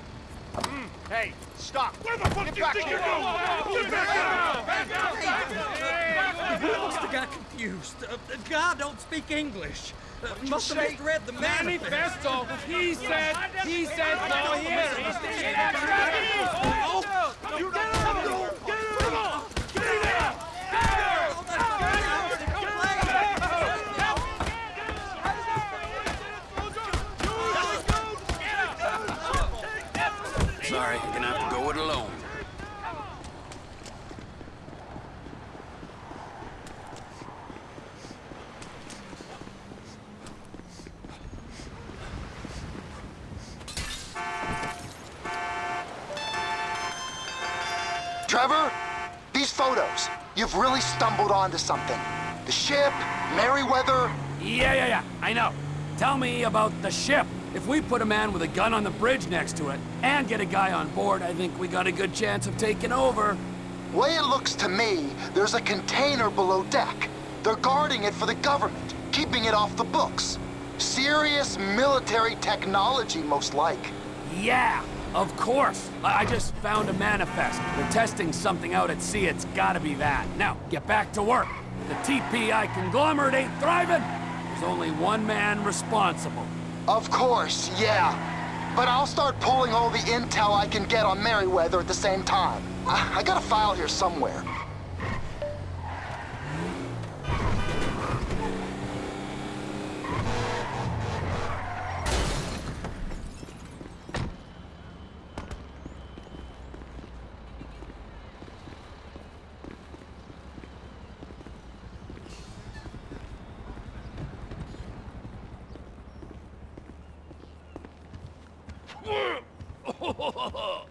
Mm. Hey, stop. Where the fuck Get do you think you're going? Get back out! Back out! Back out! You must have got confused. Uh, God don't speak English. Uh, must have misread the manifesto. Manifesto. He said. He said no here. Get out! Oh, You get out! Get out! Get out! Sorry, you're gonna have to go it alone. Trevor, these photos, you've really stumbled onto something. The ship, Merryweather. Yeah, yeah, yeah, I know. Tell me about the ship. If we put a man with a gun on the bridge next to it and get a guy on board, I think we got a good chance of taking over. Way it looks to me, there's a container below deck. They're guarding it for the government, keeping it off the books. Serious military technology, most like. Yeah, of course. I, I just found a manifest. They're testing something out at sea. It's gotta be that. Now, get back to work. The TPI conglomerate ain't thriving. There's only one man responsible. Of course, yeah. But I'll start pulling all the intel I can get on Merryweather at the same time. I, I got a file here somewhere.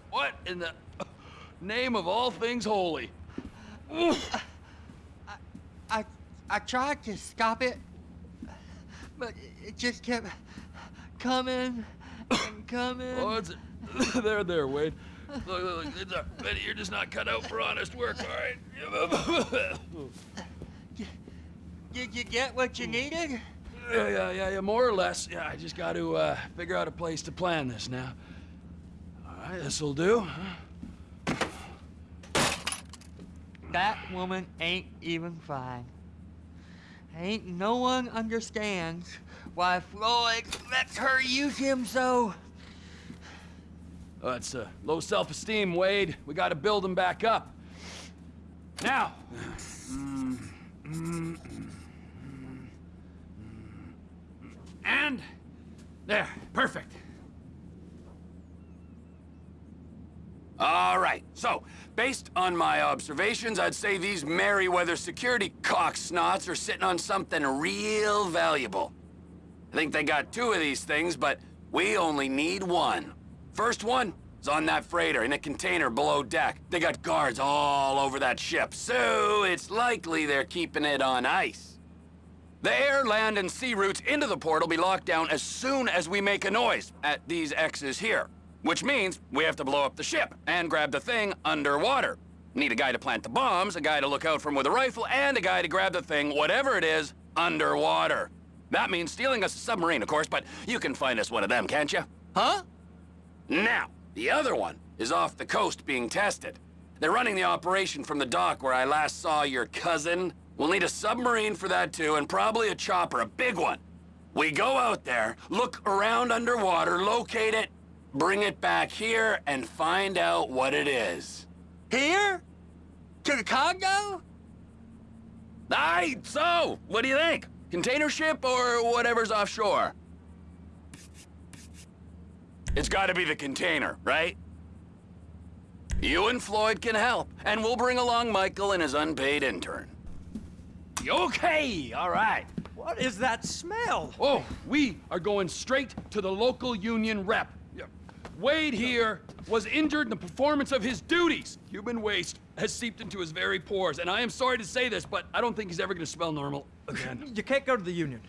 what in the name of all things holy? I I tried to stop it, but it just kept coming and coming. Oh, it's there, there, Wade. Look, look, look. It's a, Betty, you're just not cut out for honest work, all right? Did you get what you needed? Yeah, yeah, yeah, yeah, more or less. Yeah, I just got to uh, figure out a place to plan this now. All right, this'll do. That woman ain't even fine. Ain't no one understands why Floyd lets her use him so. Oh, it's uh, low self-esteem, Wade. We got to build him back up. Now. And there, perfect. All right, so, based on my observations, I'd say these Merryweather security cocksnots are sitting on something real valuable. I think they got two of these things, but we only need one. First one is on that freighter in a container below deck. They got guards all over that ship, so it's likely they're keeping it on ice. The air, land, and sea routes into the port will be locked down as soon as we make a noise at these X's here. Which means we have to blow up the ship and grab the thing underwater. Need a guy to plant the bombs, a guy to look out from with a rifle, and a guy to grab the thing, whatever it is, underwater. That means stealing us a submarine, of course, but you can find us one of them, can't you? Huh? Now, the other one is off the coast being tested. They're running the operation from the dock where I last saw your cousin. We'll need a submarine for that too, and probably a chopper, a big one. We go out there, look around underwater, locate it, bring it back here, and find out what it is. Here? To the Congo? Aye, so, what do you think? Container ship or whatever's offshore? It's gotta be the container, right? You and Floyd can help, and we'll bring along Michael and his unpaid intern. Okay, all right. What is that smell? Oh, we are going straight to the local union rep. Yeah. Wade here was injured in the performance of his duties. Human waste has seeped into his very pores, and I am sorry to say this, but I don't think he's ever gonna smell normal again. You can't go to the union.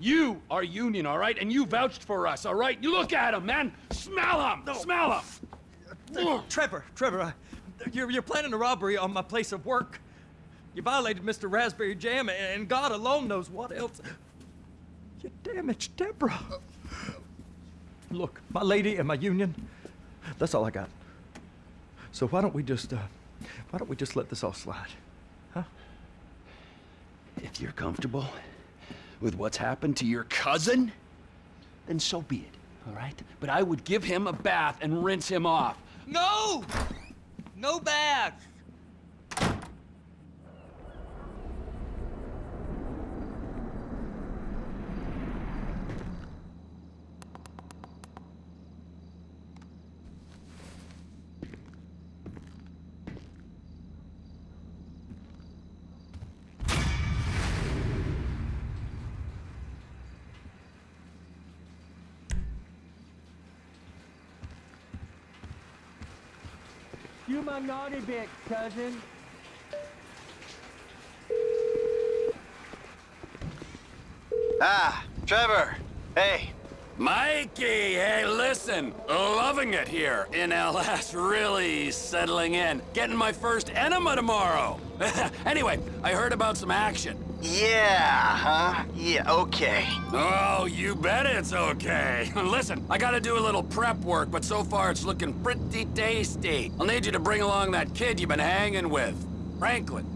You are union, all right? And you vouched for us, all right? You look at him, man! Smell him! Smell him! Uh, Trevor, Trevor, uh, you're, you're planning a robbery on my place of work. You violated Mr. Raspberry Jam, and God alone knows what else. You damaged Deborah. Look, my lady and my union, that's all I got. So why don't we just, uh, why don't we just let this all slide? Huh? If you're comfortable with what's happened to your cousin, then so be it, all right? But I would give him a bath and rinse him off. No! No baths! You my naughty bitch, cousin. Ah, Trevor. Hey. Mikey, hey, listen. Loving it here in LS. Really settling in. Getting my first enema tomorrow. anyway, I heard about some action. Yeah, huh? Yeah, okay. Oh, you bet it's okay. Listen, I gotta do a little prep work, but so far it's looking pretty tasty. I'll need you to bring along that kid you've been hanging with, Franklin.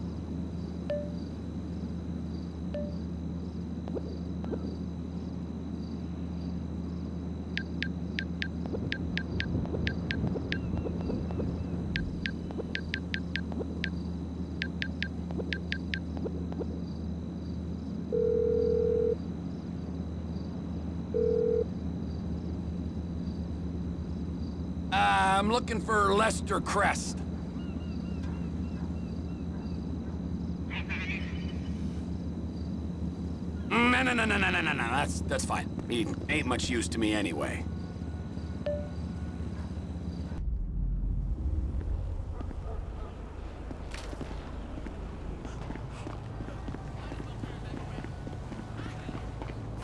I'm looking for Lester Crest. No, no, no, no, no, no, no, no. That's that's fine. He ain't much use to me anyway.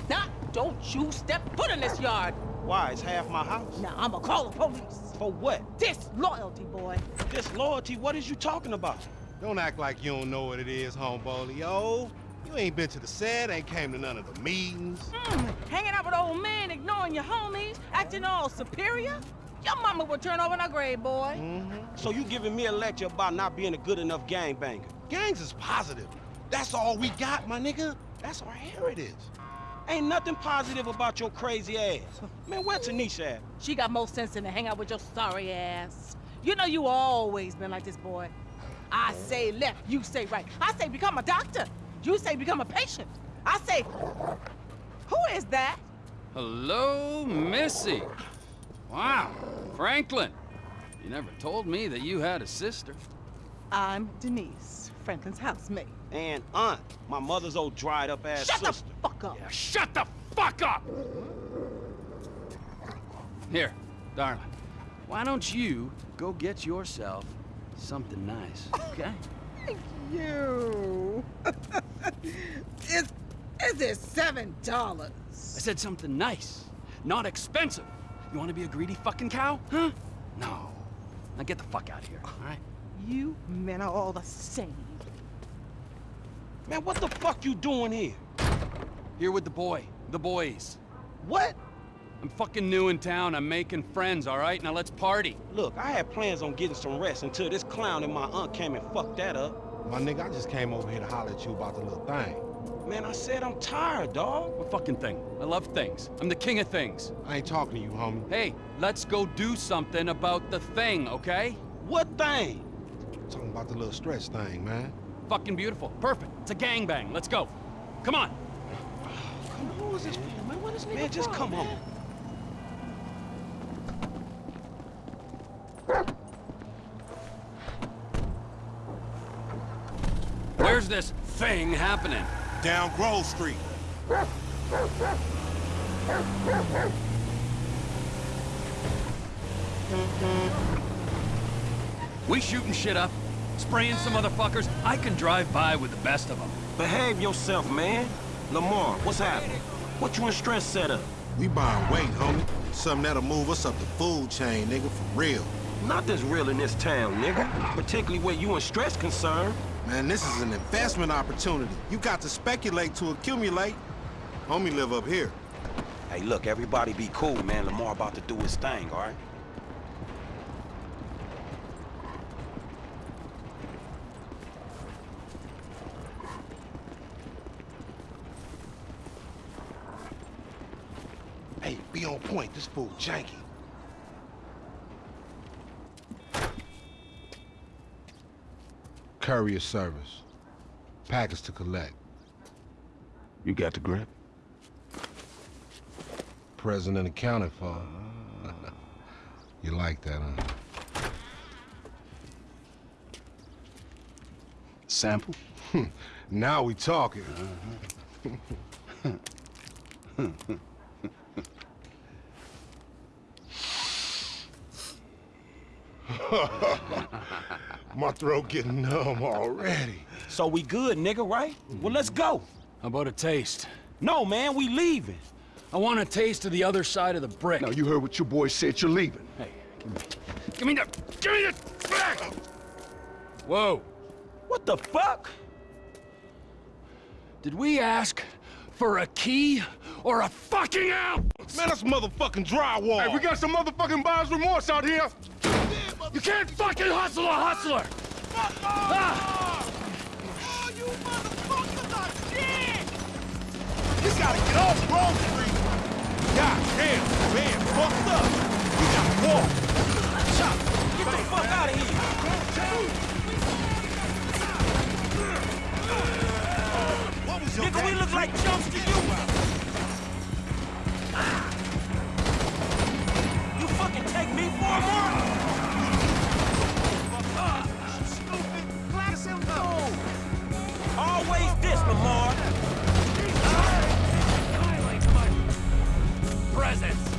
Now, don't you step foot in this yard. Why? It's half my house. Now, I'ma call the police. For what? Disloyalty, boy. Disloyalty? What is you talking about? Don't act like you don't know what it is, homeboy. Yo, you ain't been to the set, ain't came to none of the meetings. Mm, hanging out with old men, ignoring your homies, acting all superior. Your mama will turn over in her grave, boy. Mm-hmm. So you giving me a lecture about not being a good enough gangbanger? Gangs is positive. That's all we got, my nigga. That's our heritage. Ain't nothing positive about your crazy ass. Man, where Tanisha at? She got more sense than to hang out with your sorry ass. You know you always been like this, boy. I say left, you say right. I say become a doctor. You say become a patient. I say, who is that? Hello, Missy. Wow, Franklin. You never told me that you had a sister. I'm Denise, Franklin's housemate. And aunt, my mother's old dried up ass Shut sister. the fuck up. Yeah, shut the fuck up! Here, darling. Why don't you go get yourself something nice, okay? Thank you. is, is it seven dollars? I said something nice, not expensive. You want to be a greedy fucking cow? Huh? No. Now get the fuck out of here, all right? You men are all the same. Man, what the fuck you doing here? Here with the boy, the boys. What? I'm fucking new in town. I'm making friends, all right? Now let's party. Look, I had plans on getting some rest until this clown and my aunt came and fucked that up. My nigga, I just came over here to holler at you about the little thing. Man, I said I'm tired, dog. What fucking thing? I love things. I'm the king of things. I ain't talking to you, homie. Hey, let's go do something about the thing, okay? What thing? talking about the little stress thing, man. Fucking beautiful. Perfect. It's a gangbang. Let's go. Come on. Come on, who is this for, man? What is nigga Man, just come on. Where's this thing happening? Down Grove Street. We shooting shit up, spraying some motherfuckers. I can drive by with the best of them. Behave yourself, man. Lamar, what's happening? What you and Stretch set up? We buying weight, homie. Something that'll move us up the food chain, nigga, for real. Not this real in this town, nigga. Particularly where you and Stretch concerned. Man, this is an investment opportunity. You got to speculate to accumulate. Homie live up here. Hey, look, everybody be cool, man. Lamar about to do his thing, all right? Hey, be on point. This fool janky. Courier service. Package to collect. You got the grip? Present and accounted for. you like that, huh? Sample? now we talking. Uh-huh. My throat getting numb already. So we good, nigga, right? Well, let's go. How about a taste? No, man, we leaving. I want a taste of the other side of the brick. Now, you heard what your boy said. You're leaving. Hey, give me, give me the, give me the back! Whoa. What the fuck? Did we ask for a key or a fucking out? Man, that's motherfucking drywall. Hey, we got some motherfucking buyer's remorse out here. You can't fucking hustle a hustler! Ah! Oh, you motherfuckers are shit! You gotta get off Grove Street! God damn, man, fucked up. We gotta walk. Chop, get the fuck out of here! What was your Nigga, we look like chumps to you! You fucking take me for a mark? Always this, Lamar. Presents!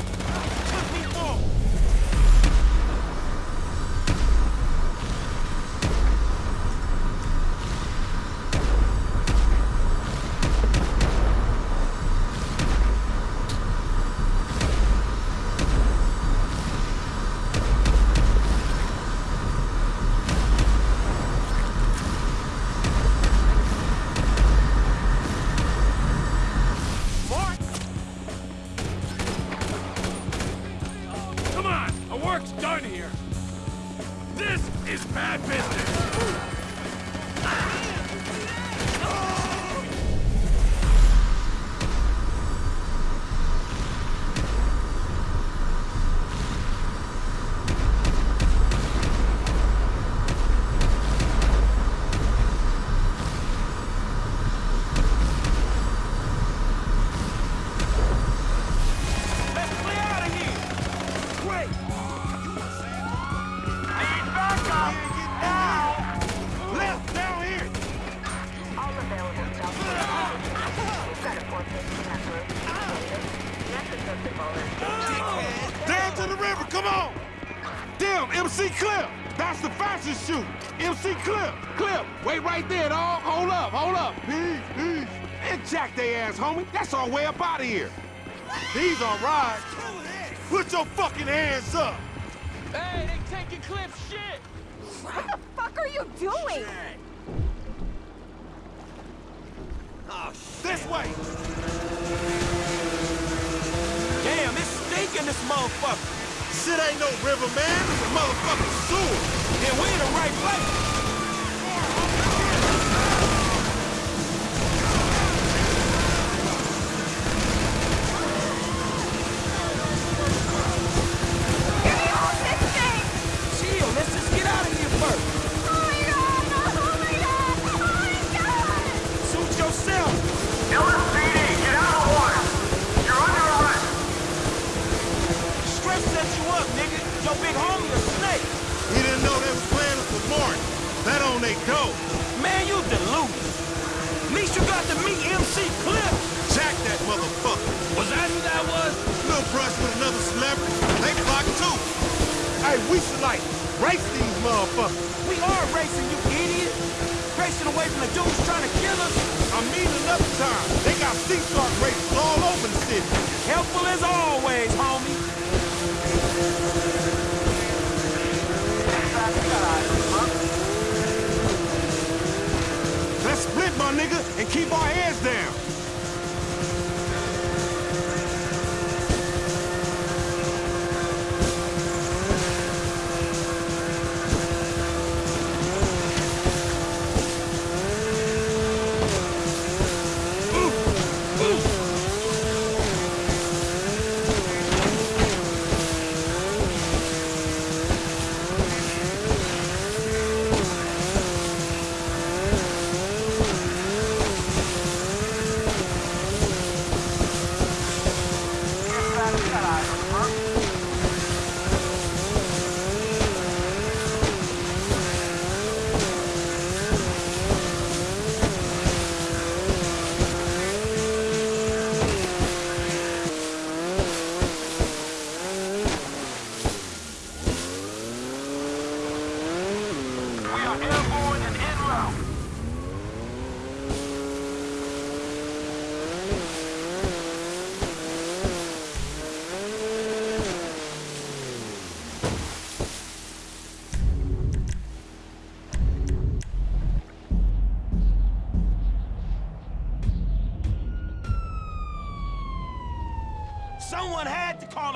Clip, wait right there, dog. Hold up, hold up. Peace, peace. And jack they ass, homie. That's our way up out of here. These are all right. Put your fucking hands up. Hey, they taking Cliff shit! What the fuck are you doing? Oh, this way. Damn, it's stinking this motherfucker. Shit ain't no river, man. It's a motherfucking sewer. Yeah, we in the right place.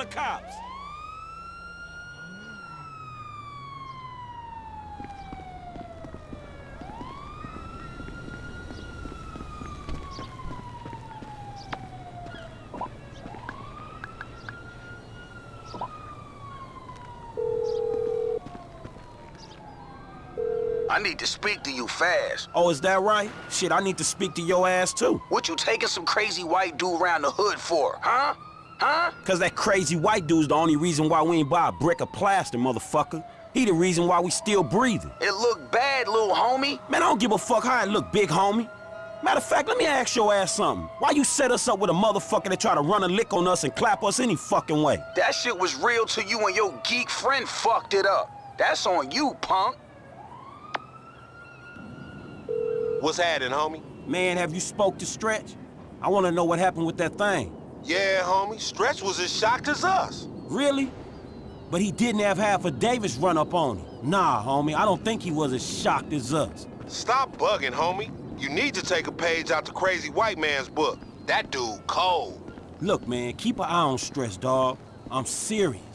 The cops. I need to speak to you fast. Oh, is that right? Shit, I need to speak to your ass too. What you taking some crazy white dude around the hood for, huh? Huh? Cause that crazy white dude's the only reason why we ain't buy a brick of plaster, motherfucker. He the reason why we still breathing. It look bad, little homie. Man, I don't give a fuck how it look, big homie. Matter of fact, let me ask your ass something. Why you set us up with a motherfucker that try to run a lick on us and clap us any fucking way? That shit was real till you and your geek friend fucked it up. That's on you, punk. What's happening, homie? Man, have you spoke to Stretch? I wanna know what happened with that thing. Yeah, homie. Stretch was as shocked as us. Really? But he didn't have half of Davis run up on him. Nah, homie, I don't think he was as shocked as us. Stop bugging, homie. You need to take a page out the crazy white man's book. That dude cold. Look, man, keep an eye on Stretch, dog. I'm serious.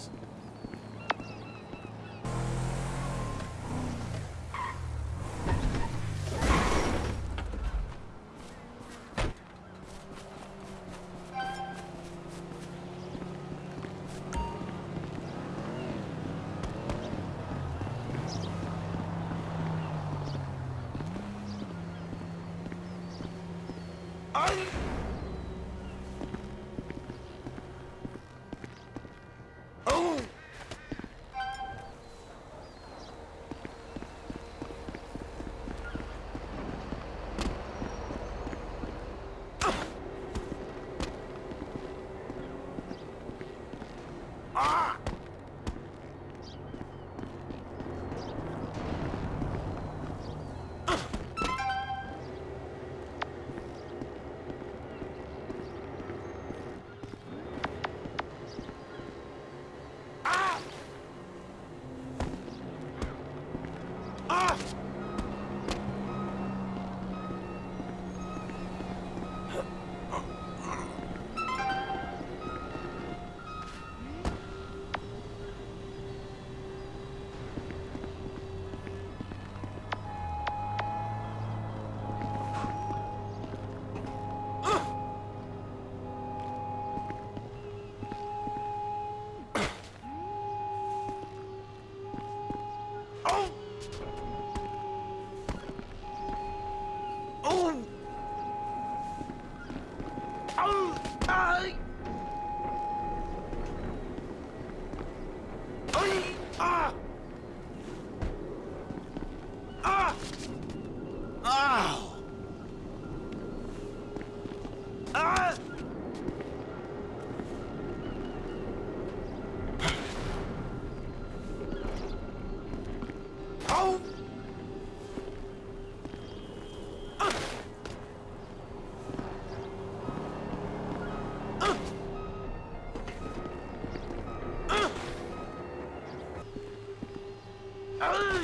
Ah!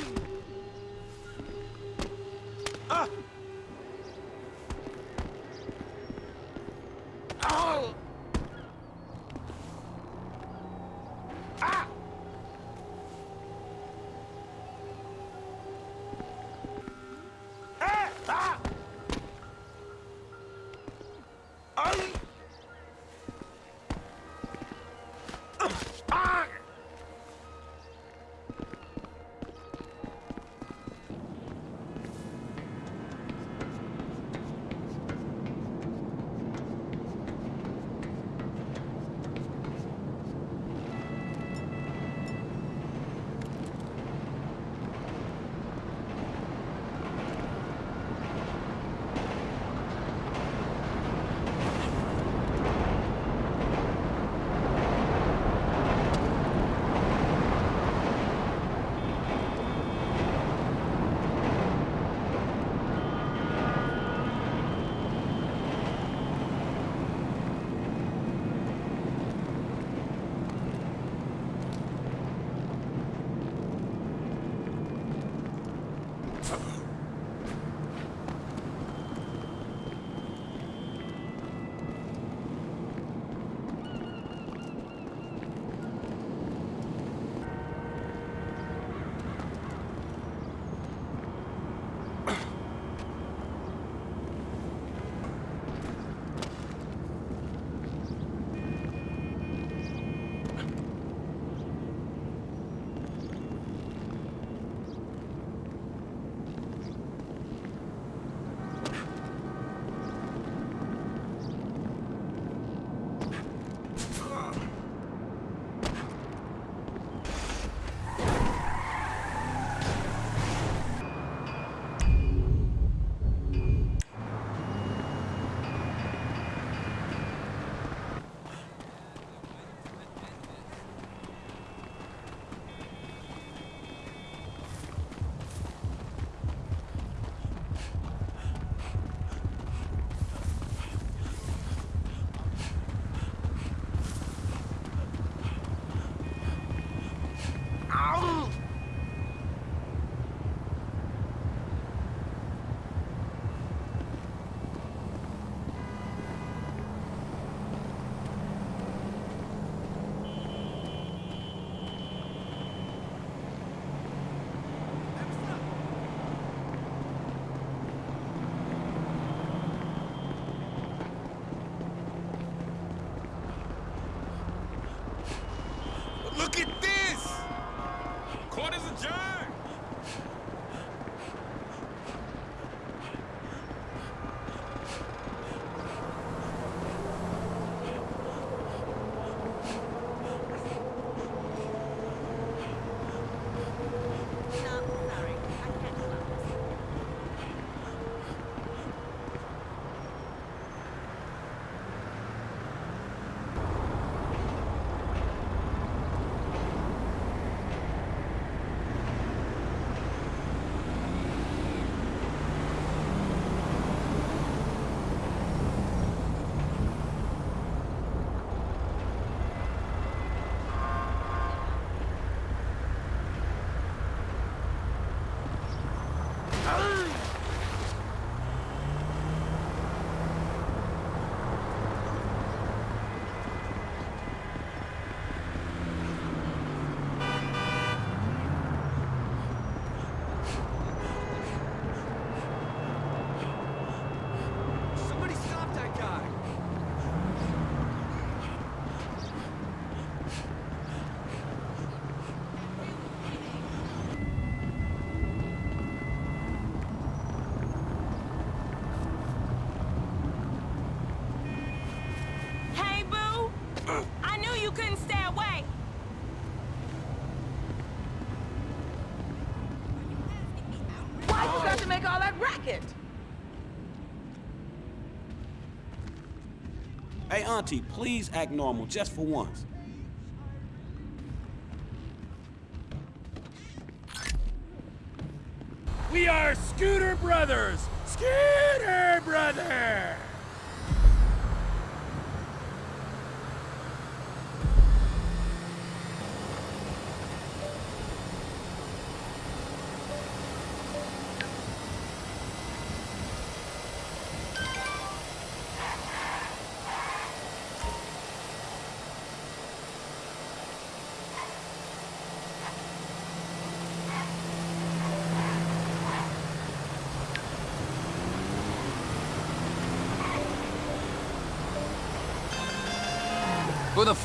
auntie, please act normal, just for once. We are Scooter Brothers! Scooter Brothers!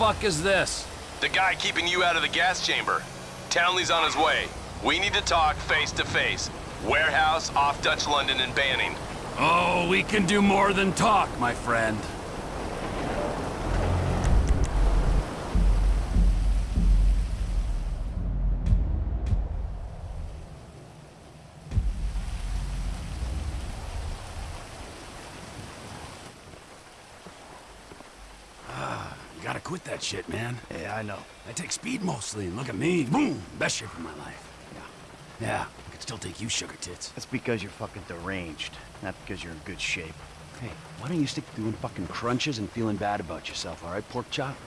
Fuck is this? The guy keeping you out of the gas chamber. Townley's on his way. We need to talk face to face. Warehouse off Dutch London and Banning. Oh, we can do more than talk, my friend. Quit that shit, man. Yeah, I know. I take speed mostly, and look at me. Boom! Best shape of my life. Yeah. Yeah, I could still take you, sugar tits. That's because you're fucking deranged, not because you're in good shape. Hey, why don't you stick to doing fucking crunches and feeling bad about yourself, all right, pork chop?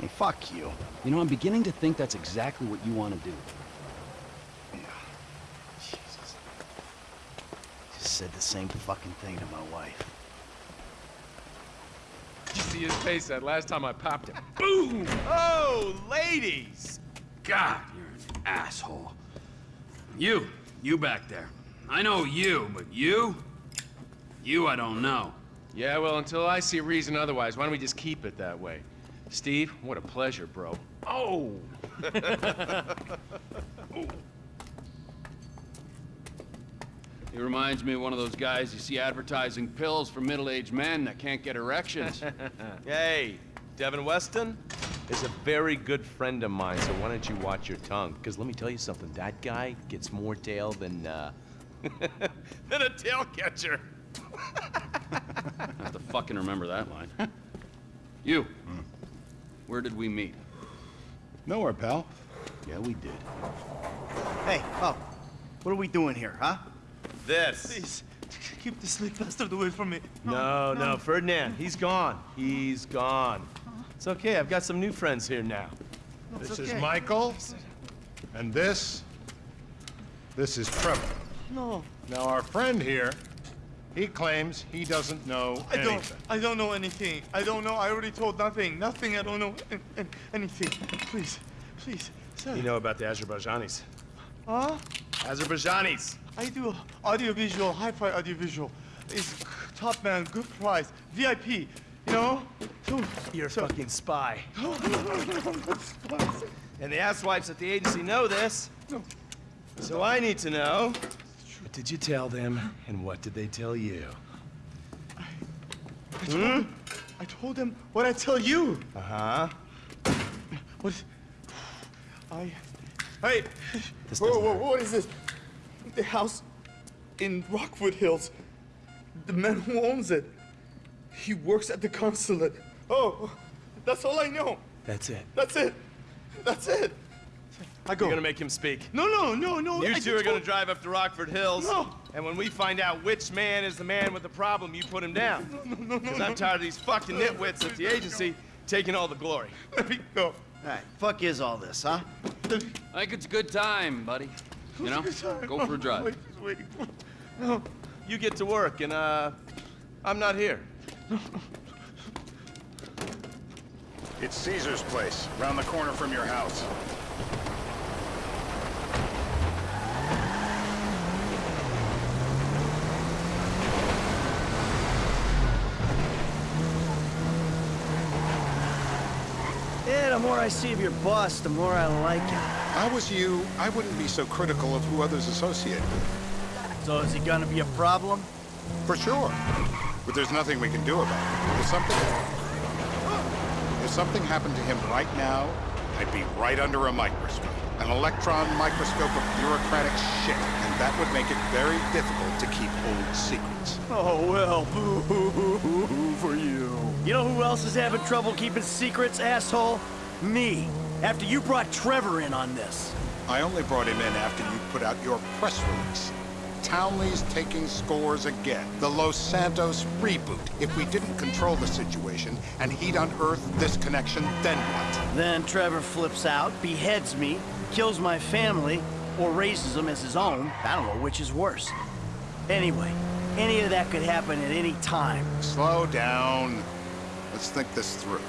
Hey, fuck you. You know, I'm beginning to think that's exactly what you want to do. Yeah. Jesus. Just said the same fucking thing to my wife. You see his face that last time I popped him. Boom! Oh, ladies! God, you're an asshole. You, you back there. I know you, but you? You I don't know. Yeah, well, until I see a reason otherwise, why don't we just keep it that way? Steve, what a pleasure, bro. Oh! He reminds me of one of those guys you see advertising pills for middle-aged men that can't get erections. Hey, Devin Weston is a very good friend of mine, so why don't you watch your tongue? Because let me tell you something, that guy gets more tail than, uh, than a tail catcher. I have to fucking remember that line. You, where did we meet? Nowhere, pal. Yeah, we did. Hey, oh, what are we doing here, huh? This. Please, keep the slick bastard away from me. Oh, no, no, Ferdinand, he's gone. He's gone. It's okay, I've got some new friends here now. This is Michael, and this, this is Trevor. No. Now, our friend here, he claims he doesn't know I anything. don't. I don't know anything. I don't know. I already told nothing. Nothing. I don't know an- an- anything. Please, please, sir. You know about the Azerbaijanis. Huh? Azerbaijanis. I do audiovisual, hi-fi audiovisual. It's top man, good price, VIP. You know? You're a fucking spy. And the asswipes at the agency know this. So I need to know. What did you tell them, and what did they tell you? I told, them, I told them what I tell you. Uh-huh. What? I. Hey. This whoa, doesn't whoa, what is this? The house in Rockford Hills. The man who owns it. He works at the consulate. Oh, that's all I know. That's it. That's it. That's it. I go. You're gonna make him speak. No, no, no, no. You I two are gonna drive up to Rockford Hills. No. And when we find out which man is the man with the problem, you put him down. No, no, no, no. Because I'm tired of these fucking nitwits at the agency taking all the glory. Let me go. All right, fuck is all this, huh? I think it's a good time, buddy. You know, go for a drive. Wait, wait. No. You get to work, and, uh, I'm not here. It's Caesar's place, round the corner from your house. The more I see of your boss, the more I like him. If I was you, I wouldn't be so critical of who others associate with. So is he gonna be a problem? For sure. But there's nothing we can do about it. If something... If something happened to him right now, I'd be right under a microscope. An electron microscope of bureaucratic shit. And that would make it very difficult to keep old secrets. Oh, well, boo for you. You know who else is having trouble keeping secrets, asshole? Me. After you brought Trevor in on this. I only brought him in after you put out your press release. Townley's taking scores again. The Los Santos reboot. If we didn't control the situation and he'd unearthed this connection, then what? Then Trevor flips out, beheads me, kills my family, or raises them as his own. I don't know which is worse. Anyway, any of that could happen at any time. Slow down. Let's think this through.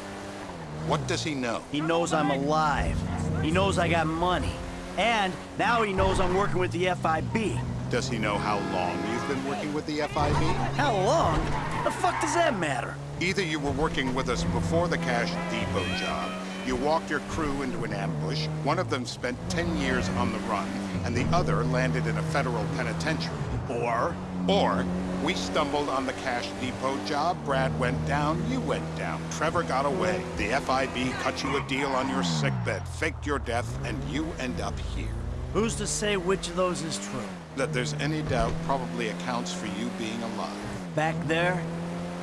What does he know? He knows I'm alive. He knows I got money. And now he knows I'm working with the FIB. Does he know how long you've been working with the FIB? How long? The fuck does that matter? Either you were working with us before the Cash Depot job, you walked your crew into an ambush, one of them spent 10 years on the run, and the other landed in a federal penitentiary. Or, or, we stumbled on the Cash Depot job, Brad went down, you went down, Trevor got away, the FIB cut you a deal on your sickbed, faked your death, and you end up here. Who's to say which of those is true? That there's any doubt probably accounts for you being alive. Back there,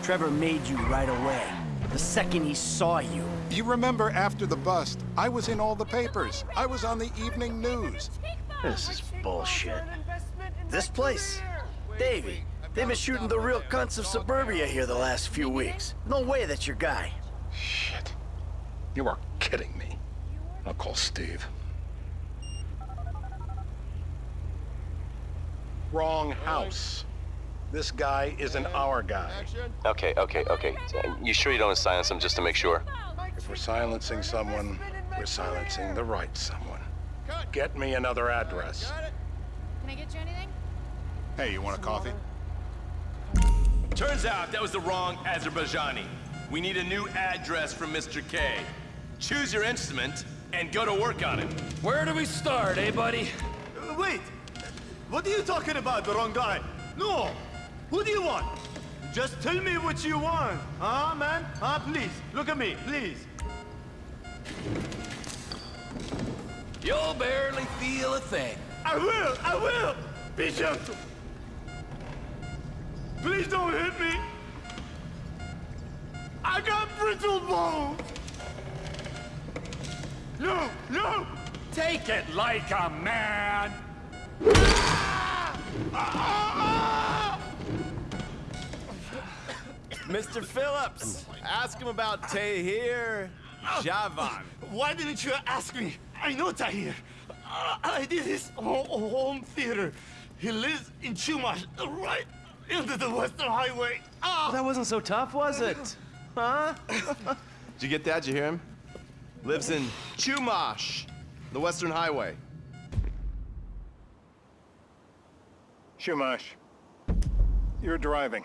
Trevor made you right away. The second he saw you. You remember after the bust, I was in all the papers. I was on the evening news. This is bullshit. This place? Davey, they've been shooting the real cunts of suburbia here the last few weeks. No way that's your guy. Shit. You are kidding me. I'll call Steve. Wrong house. This guy isn't our guy. Okay, okay, okay. You sure you don't silence him just to make sure? If we're silencing someone, we're silencing the right someone. Get me another address. Can I get you anything? Hey, you want a coffee? Turns out that was the wrong Azerbaijani. We need a new address from Mr. K. Choose your instrument and go to work on it. Where do we start, eh, buddy? Wait! What are you talking about, the wrong guy? No! Who do you want? Just tell me what you want. Huh, man? Huh, please. Look at me, please. You'll barely feel a thing. I will! I will! Be gentle! Please don't hit me! I got brittle bones! No! No! Take it like a man! Mr. Phillips, ask him about Tahir Javan. Why didn't you ask me? I know Tahir. I did his ho home theater. He lives in Chumash, right into the Western Highway. Ah! that wasn't so tough, was it? Huh? Did you get that? Did you hear him? Lives in Chumash, the Western Highway. Chumash, you're driving.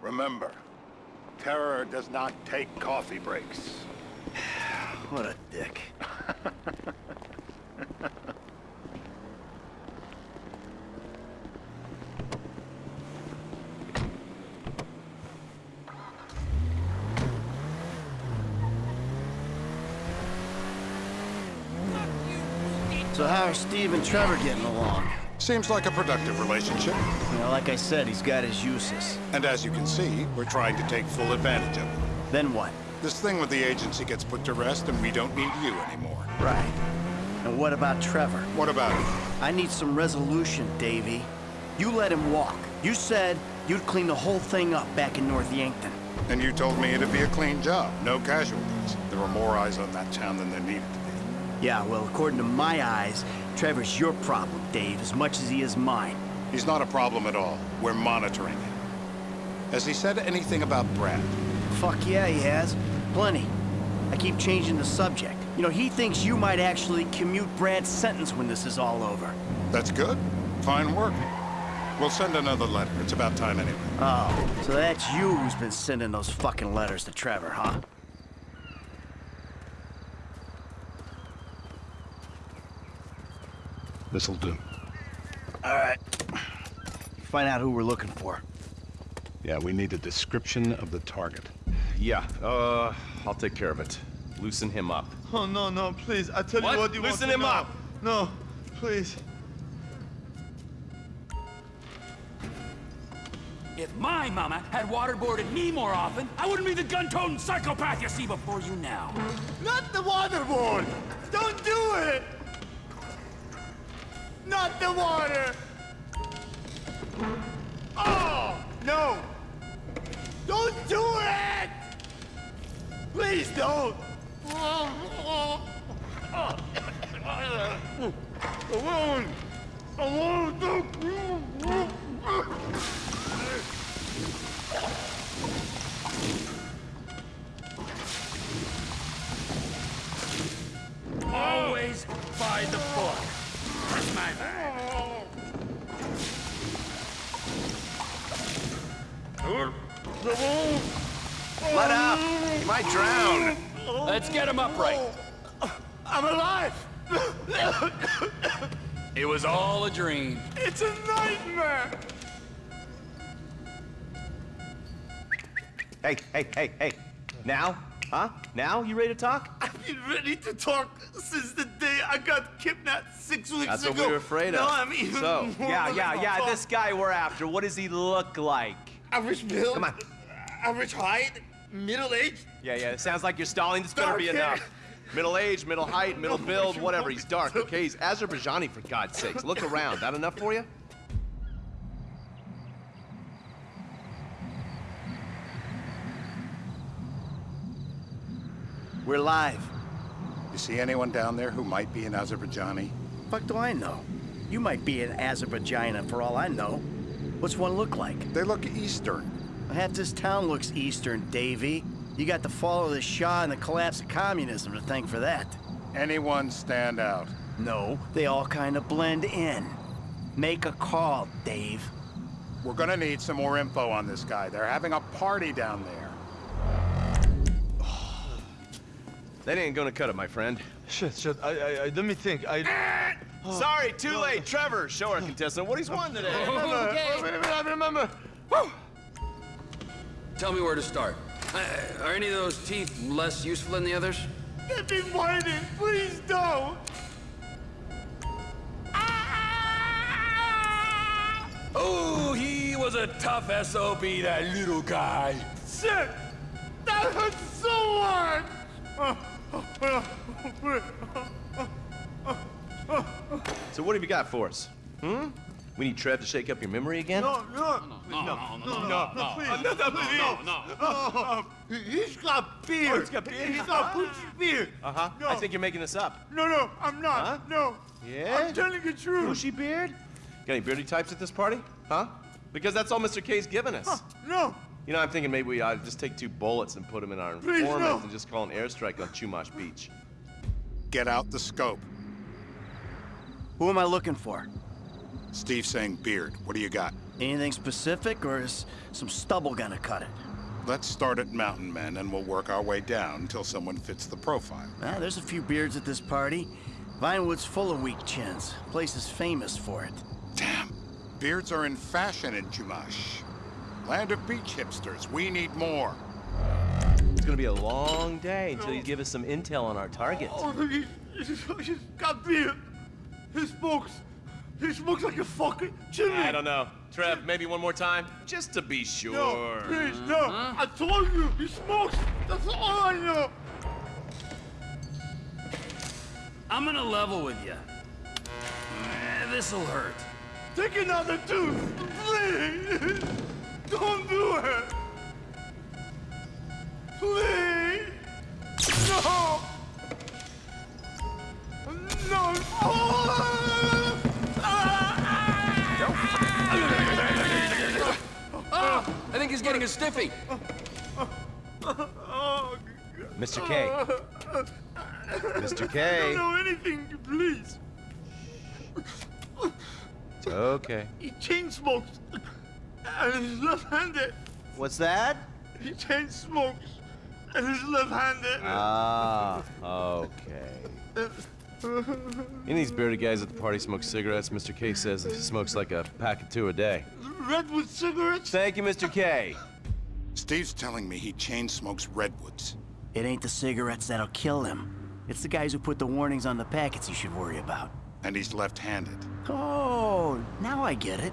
Remember, terror does not take coffee breaks. What a dick. are Steve and Trevor getting along? Seems like a productive relationship. You know, like I said, he's got his uses. And as you can see, we're trying to take full advantage of it. Then what? This thing with the agency gets put to rest and we don't need you anymore. Right. And what about Trevor? What about him? I need some resolution, Davy. You let him walk. You said you'd clean the whole thing up back in North Yankton. And you told me it'd be a clean job, no casualties. There were more eyes on that town than there needed to be. Yeah, well, according to my eyes, Trevor's your problem, Dave, as much as he is mine. He's not a problem at all. We're monitoring him. Has he said anything about Brad? Fuck yeah, he has. Plenty. I keep changing the subject. You know, he thinks you might actually commute Brad's sentence when this is all over. That's good. Fine work. We'll send another letter. It's about time anyway. Oh, so that's you who's been sending those fucking letters to Trevor, huh? This'll do. All right. Find out who we're looking for. Yeah, we need a description of the target. Yeah, uh, I'll take care of it. Loosen him up. Oh, no, no, please. I tell What? you what you Loosen want to him know. up. No, please. If my mama had waterboarded me more often, I wouldn't be the gun-toting psychopath you see before you now. Not the waterboard! Don't do it! Not the water! Oh, no! Don't do it! Please don't! I won't! Don't! Always by the book. Let up! He might drown! Let's get him upright. I'm alive! it was all a dream. It's a nightmare! Hey, hey, hey, hey. Now, Huh? Now? You ready to talk? I've been ready to talk since the day I got kidnapped six weeks That's ago. what we were afraid of. No, I'm even so, yeah, yeah, yeah. This guy we're after, what does he look like? Average build. Come on. Average height. Middle age. Yeah, yeah. It sounds like you're stalling. This better be enough. Middle age, middle height, middle oh build, whatever. He's dark. Okay, he's Azerbaijani for God's sakes. Look around. That enough for you? We're live. You see anyone down there who might be an Azerbaijani? Fuck do I know? You might be an Azerbaijan for all I know. What's one look like? They look Eastern. Half this town looks Eastern, Davy. You got the fall of the Shah and the collapse of communism to thank for that. Anyone stand out? No, they all kind of blend in. Make a call, Dave. We're gonna need some more info on this guy. They're having a party down there. That ain't gonna cut it, my friend. Shit, shit. I, I, I let me think. I. Sorry, too late. Trevor, show our contestant what he's won today. remember. Wait a minute, I remember. Tell me where to start. Uh, are any of those teeth less useful than the others? They've been whining. Please don't. Oh, he was a tough SOB, that little guy. Shit! That hurts so much! So what have you got for us? Hmm? We need Trev to shake up your memory again? No, no, no, no, no, no, no, please. No, no, no, no, no. He's got beard. Oh, he's got beard? He's got Gucci beard. Uh-huh. No. I think you're making this up. No, no, I'm not. Huh? No. Yeah? I'm telling the truth. Bushy beard? Got any beardy types at this party? Huh? Because that's all Mr. K's given us. No. You know, I'm thinking maybe we ought to just take two bullets and put them in our Please, informant no. and just call an airstrike on Chumash Beach. Get out the scope. Who am I looking for? Steve saying beard. What do you got? Anything specific, or is some stubble gonna cut it? Let's start at Mountain Men and we'll work our way down until someone fits the profile. Ah, there's a few beards at this party. Vinewood's full of weak chins. Place is famous for it. Damn. Beards are in fashion in Chumash. Land of beach hipsters. We need more. It's gonna be a long day until you give us some intel on our target. Oh, he's, he's, he's got beard. He smokes. He smokes like a fucking chimney. I don't know. Trev, maybe one more time? Just to be sure. No, please, no. I told you, he smokes. That's all I know. I'm gonna level with you. Eh, This'll hurt. Take another tooth, please. Don't do it. Please. No. No. Oh. Ah, I think he's getting a stiffy. Oh, Mr. K. Mr. I K. don't know anything, please. Okay. He chain smokes. And he's left-handed. What's that? He chain smokes. And he's left-handed. Ah, okay. Any of these bearded guys at the party smoke cigarettes. Mr. K says he smokes like a pack of two a day. Redwood cigarettes? Thank you, Mr. K. Steve's telling me he chain smokes redwoods. It ain't the cigarettes that'll kill him. It's the guys who put the warnings on the packets you should worry about. And he's left-handed. Oh, now I get it.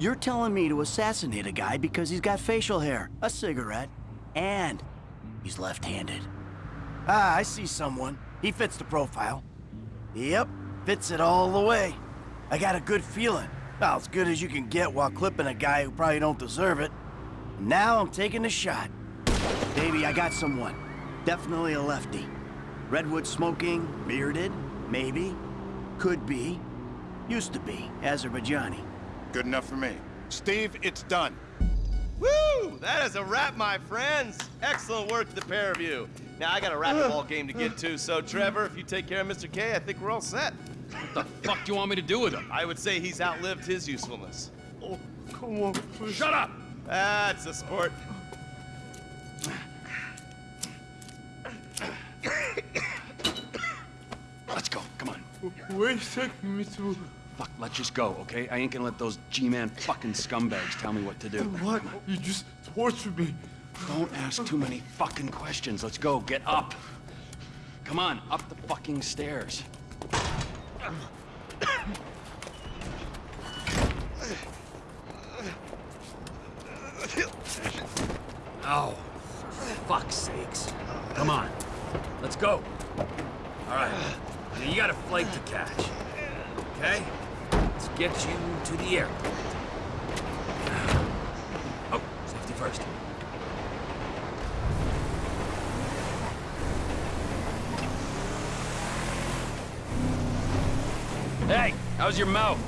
You're telling me to assassinate a guy because he's got facial hair, a cigarette, and he's left-handed. Ah, I see someone. He fits the profile. Yep, fits it all the way. I got a good feeling. Well, as good as you can get while clipping a guy who probably don't deserve it. Now I'm taking the shot. Baby, I got someone. Definitely a lefty. Redwood smoking, bearded, maybe. Could be. Used to be. Azerbaijani. Good enough for me. Steve, it's done. Woo! That is a wrap, my friends. Excellent work, the pair of you. Now, I got a racquetball game to get to, so Trevor, if you take care of Mr. K, I think we're all set. What the fuck do you want me to do with him? I would say he's outlived his usefulness. Oh, come on, please. Shut up! That's a sport. Let's go. Come on. Wait a me to? Fuck, let's just go, okay? I ain't gonna let those G-Man fucking scumbags tell me what to do. What? You just tortured me. Don't ask too many fucking questions. Let's go. Get up. Come on, up the fucking stairs. Oh, for fuck's sakes. Come on. Let's go. All right. Now you got a flight to catch. Okay? Let's get you to the airport. Oh, safety first. Hey, how's your mouth?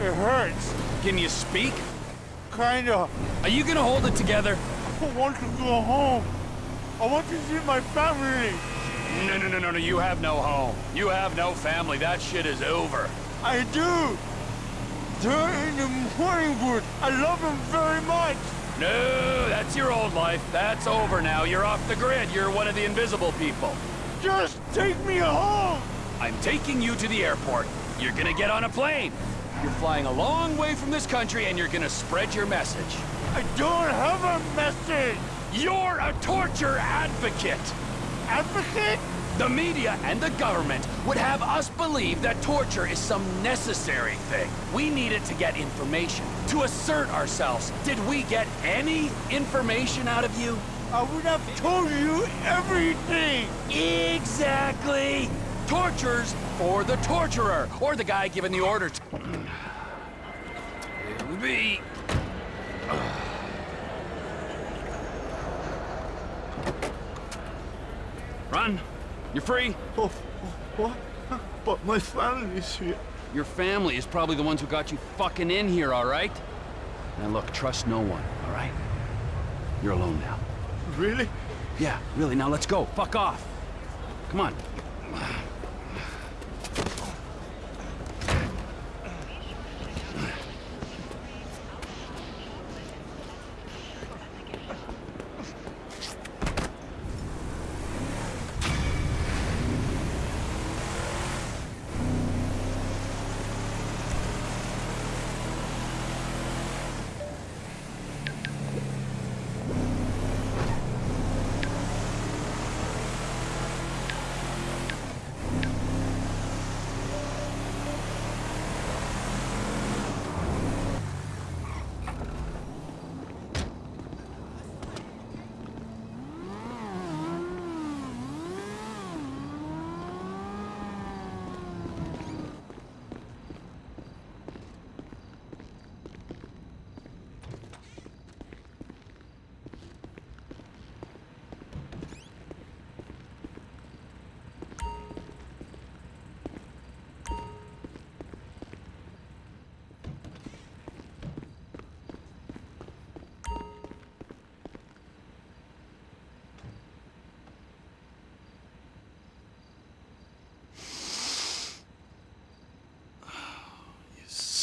It hurts. Can you speak? Kinda. Are you gonna hold it together? I want to go home. I want to see my family. No, no, no, no, no. You have no home. You have no family. That shit is over. I do. They're in the Morningwood. I love them very much. No, that's your old life. That's over now. You're off the grid. You're one of the invisible people. Just take me home. I'm taking you to the airport. You're gonna get on a plane. You're flying a long way from this country and you're gonna spread your message. I don't have a message. You're a torture advocate. Advocate? The media and the government would have us believe that torture is some necessary thing. We need it to get information, to assert ourselves. Did we get any information out of you? I would have told you everything. Exactly. Tortures for the torturer, or the guy giving the order to... Here we be. Run. You're free. Oh, what? But my family's here. Your family is probably the ones who got you fucking in here, all right? Now look, trust no one, all right? You're alone now. Really? Yeah, really. Now let's go. Fuck off. Come on.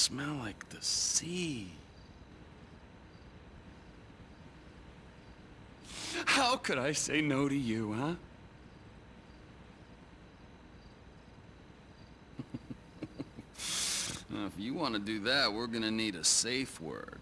smell like How could I say no to you, huh? If you want to do that, we're gonna need a safe word.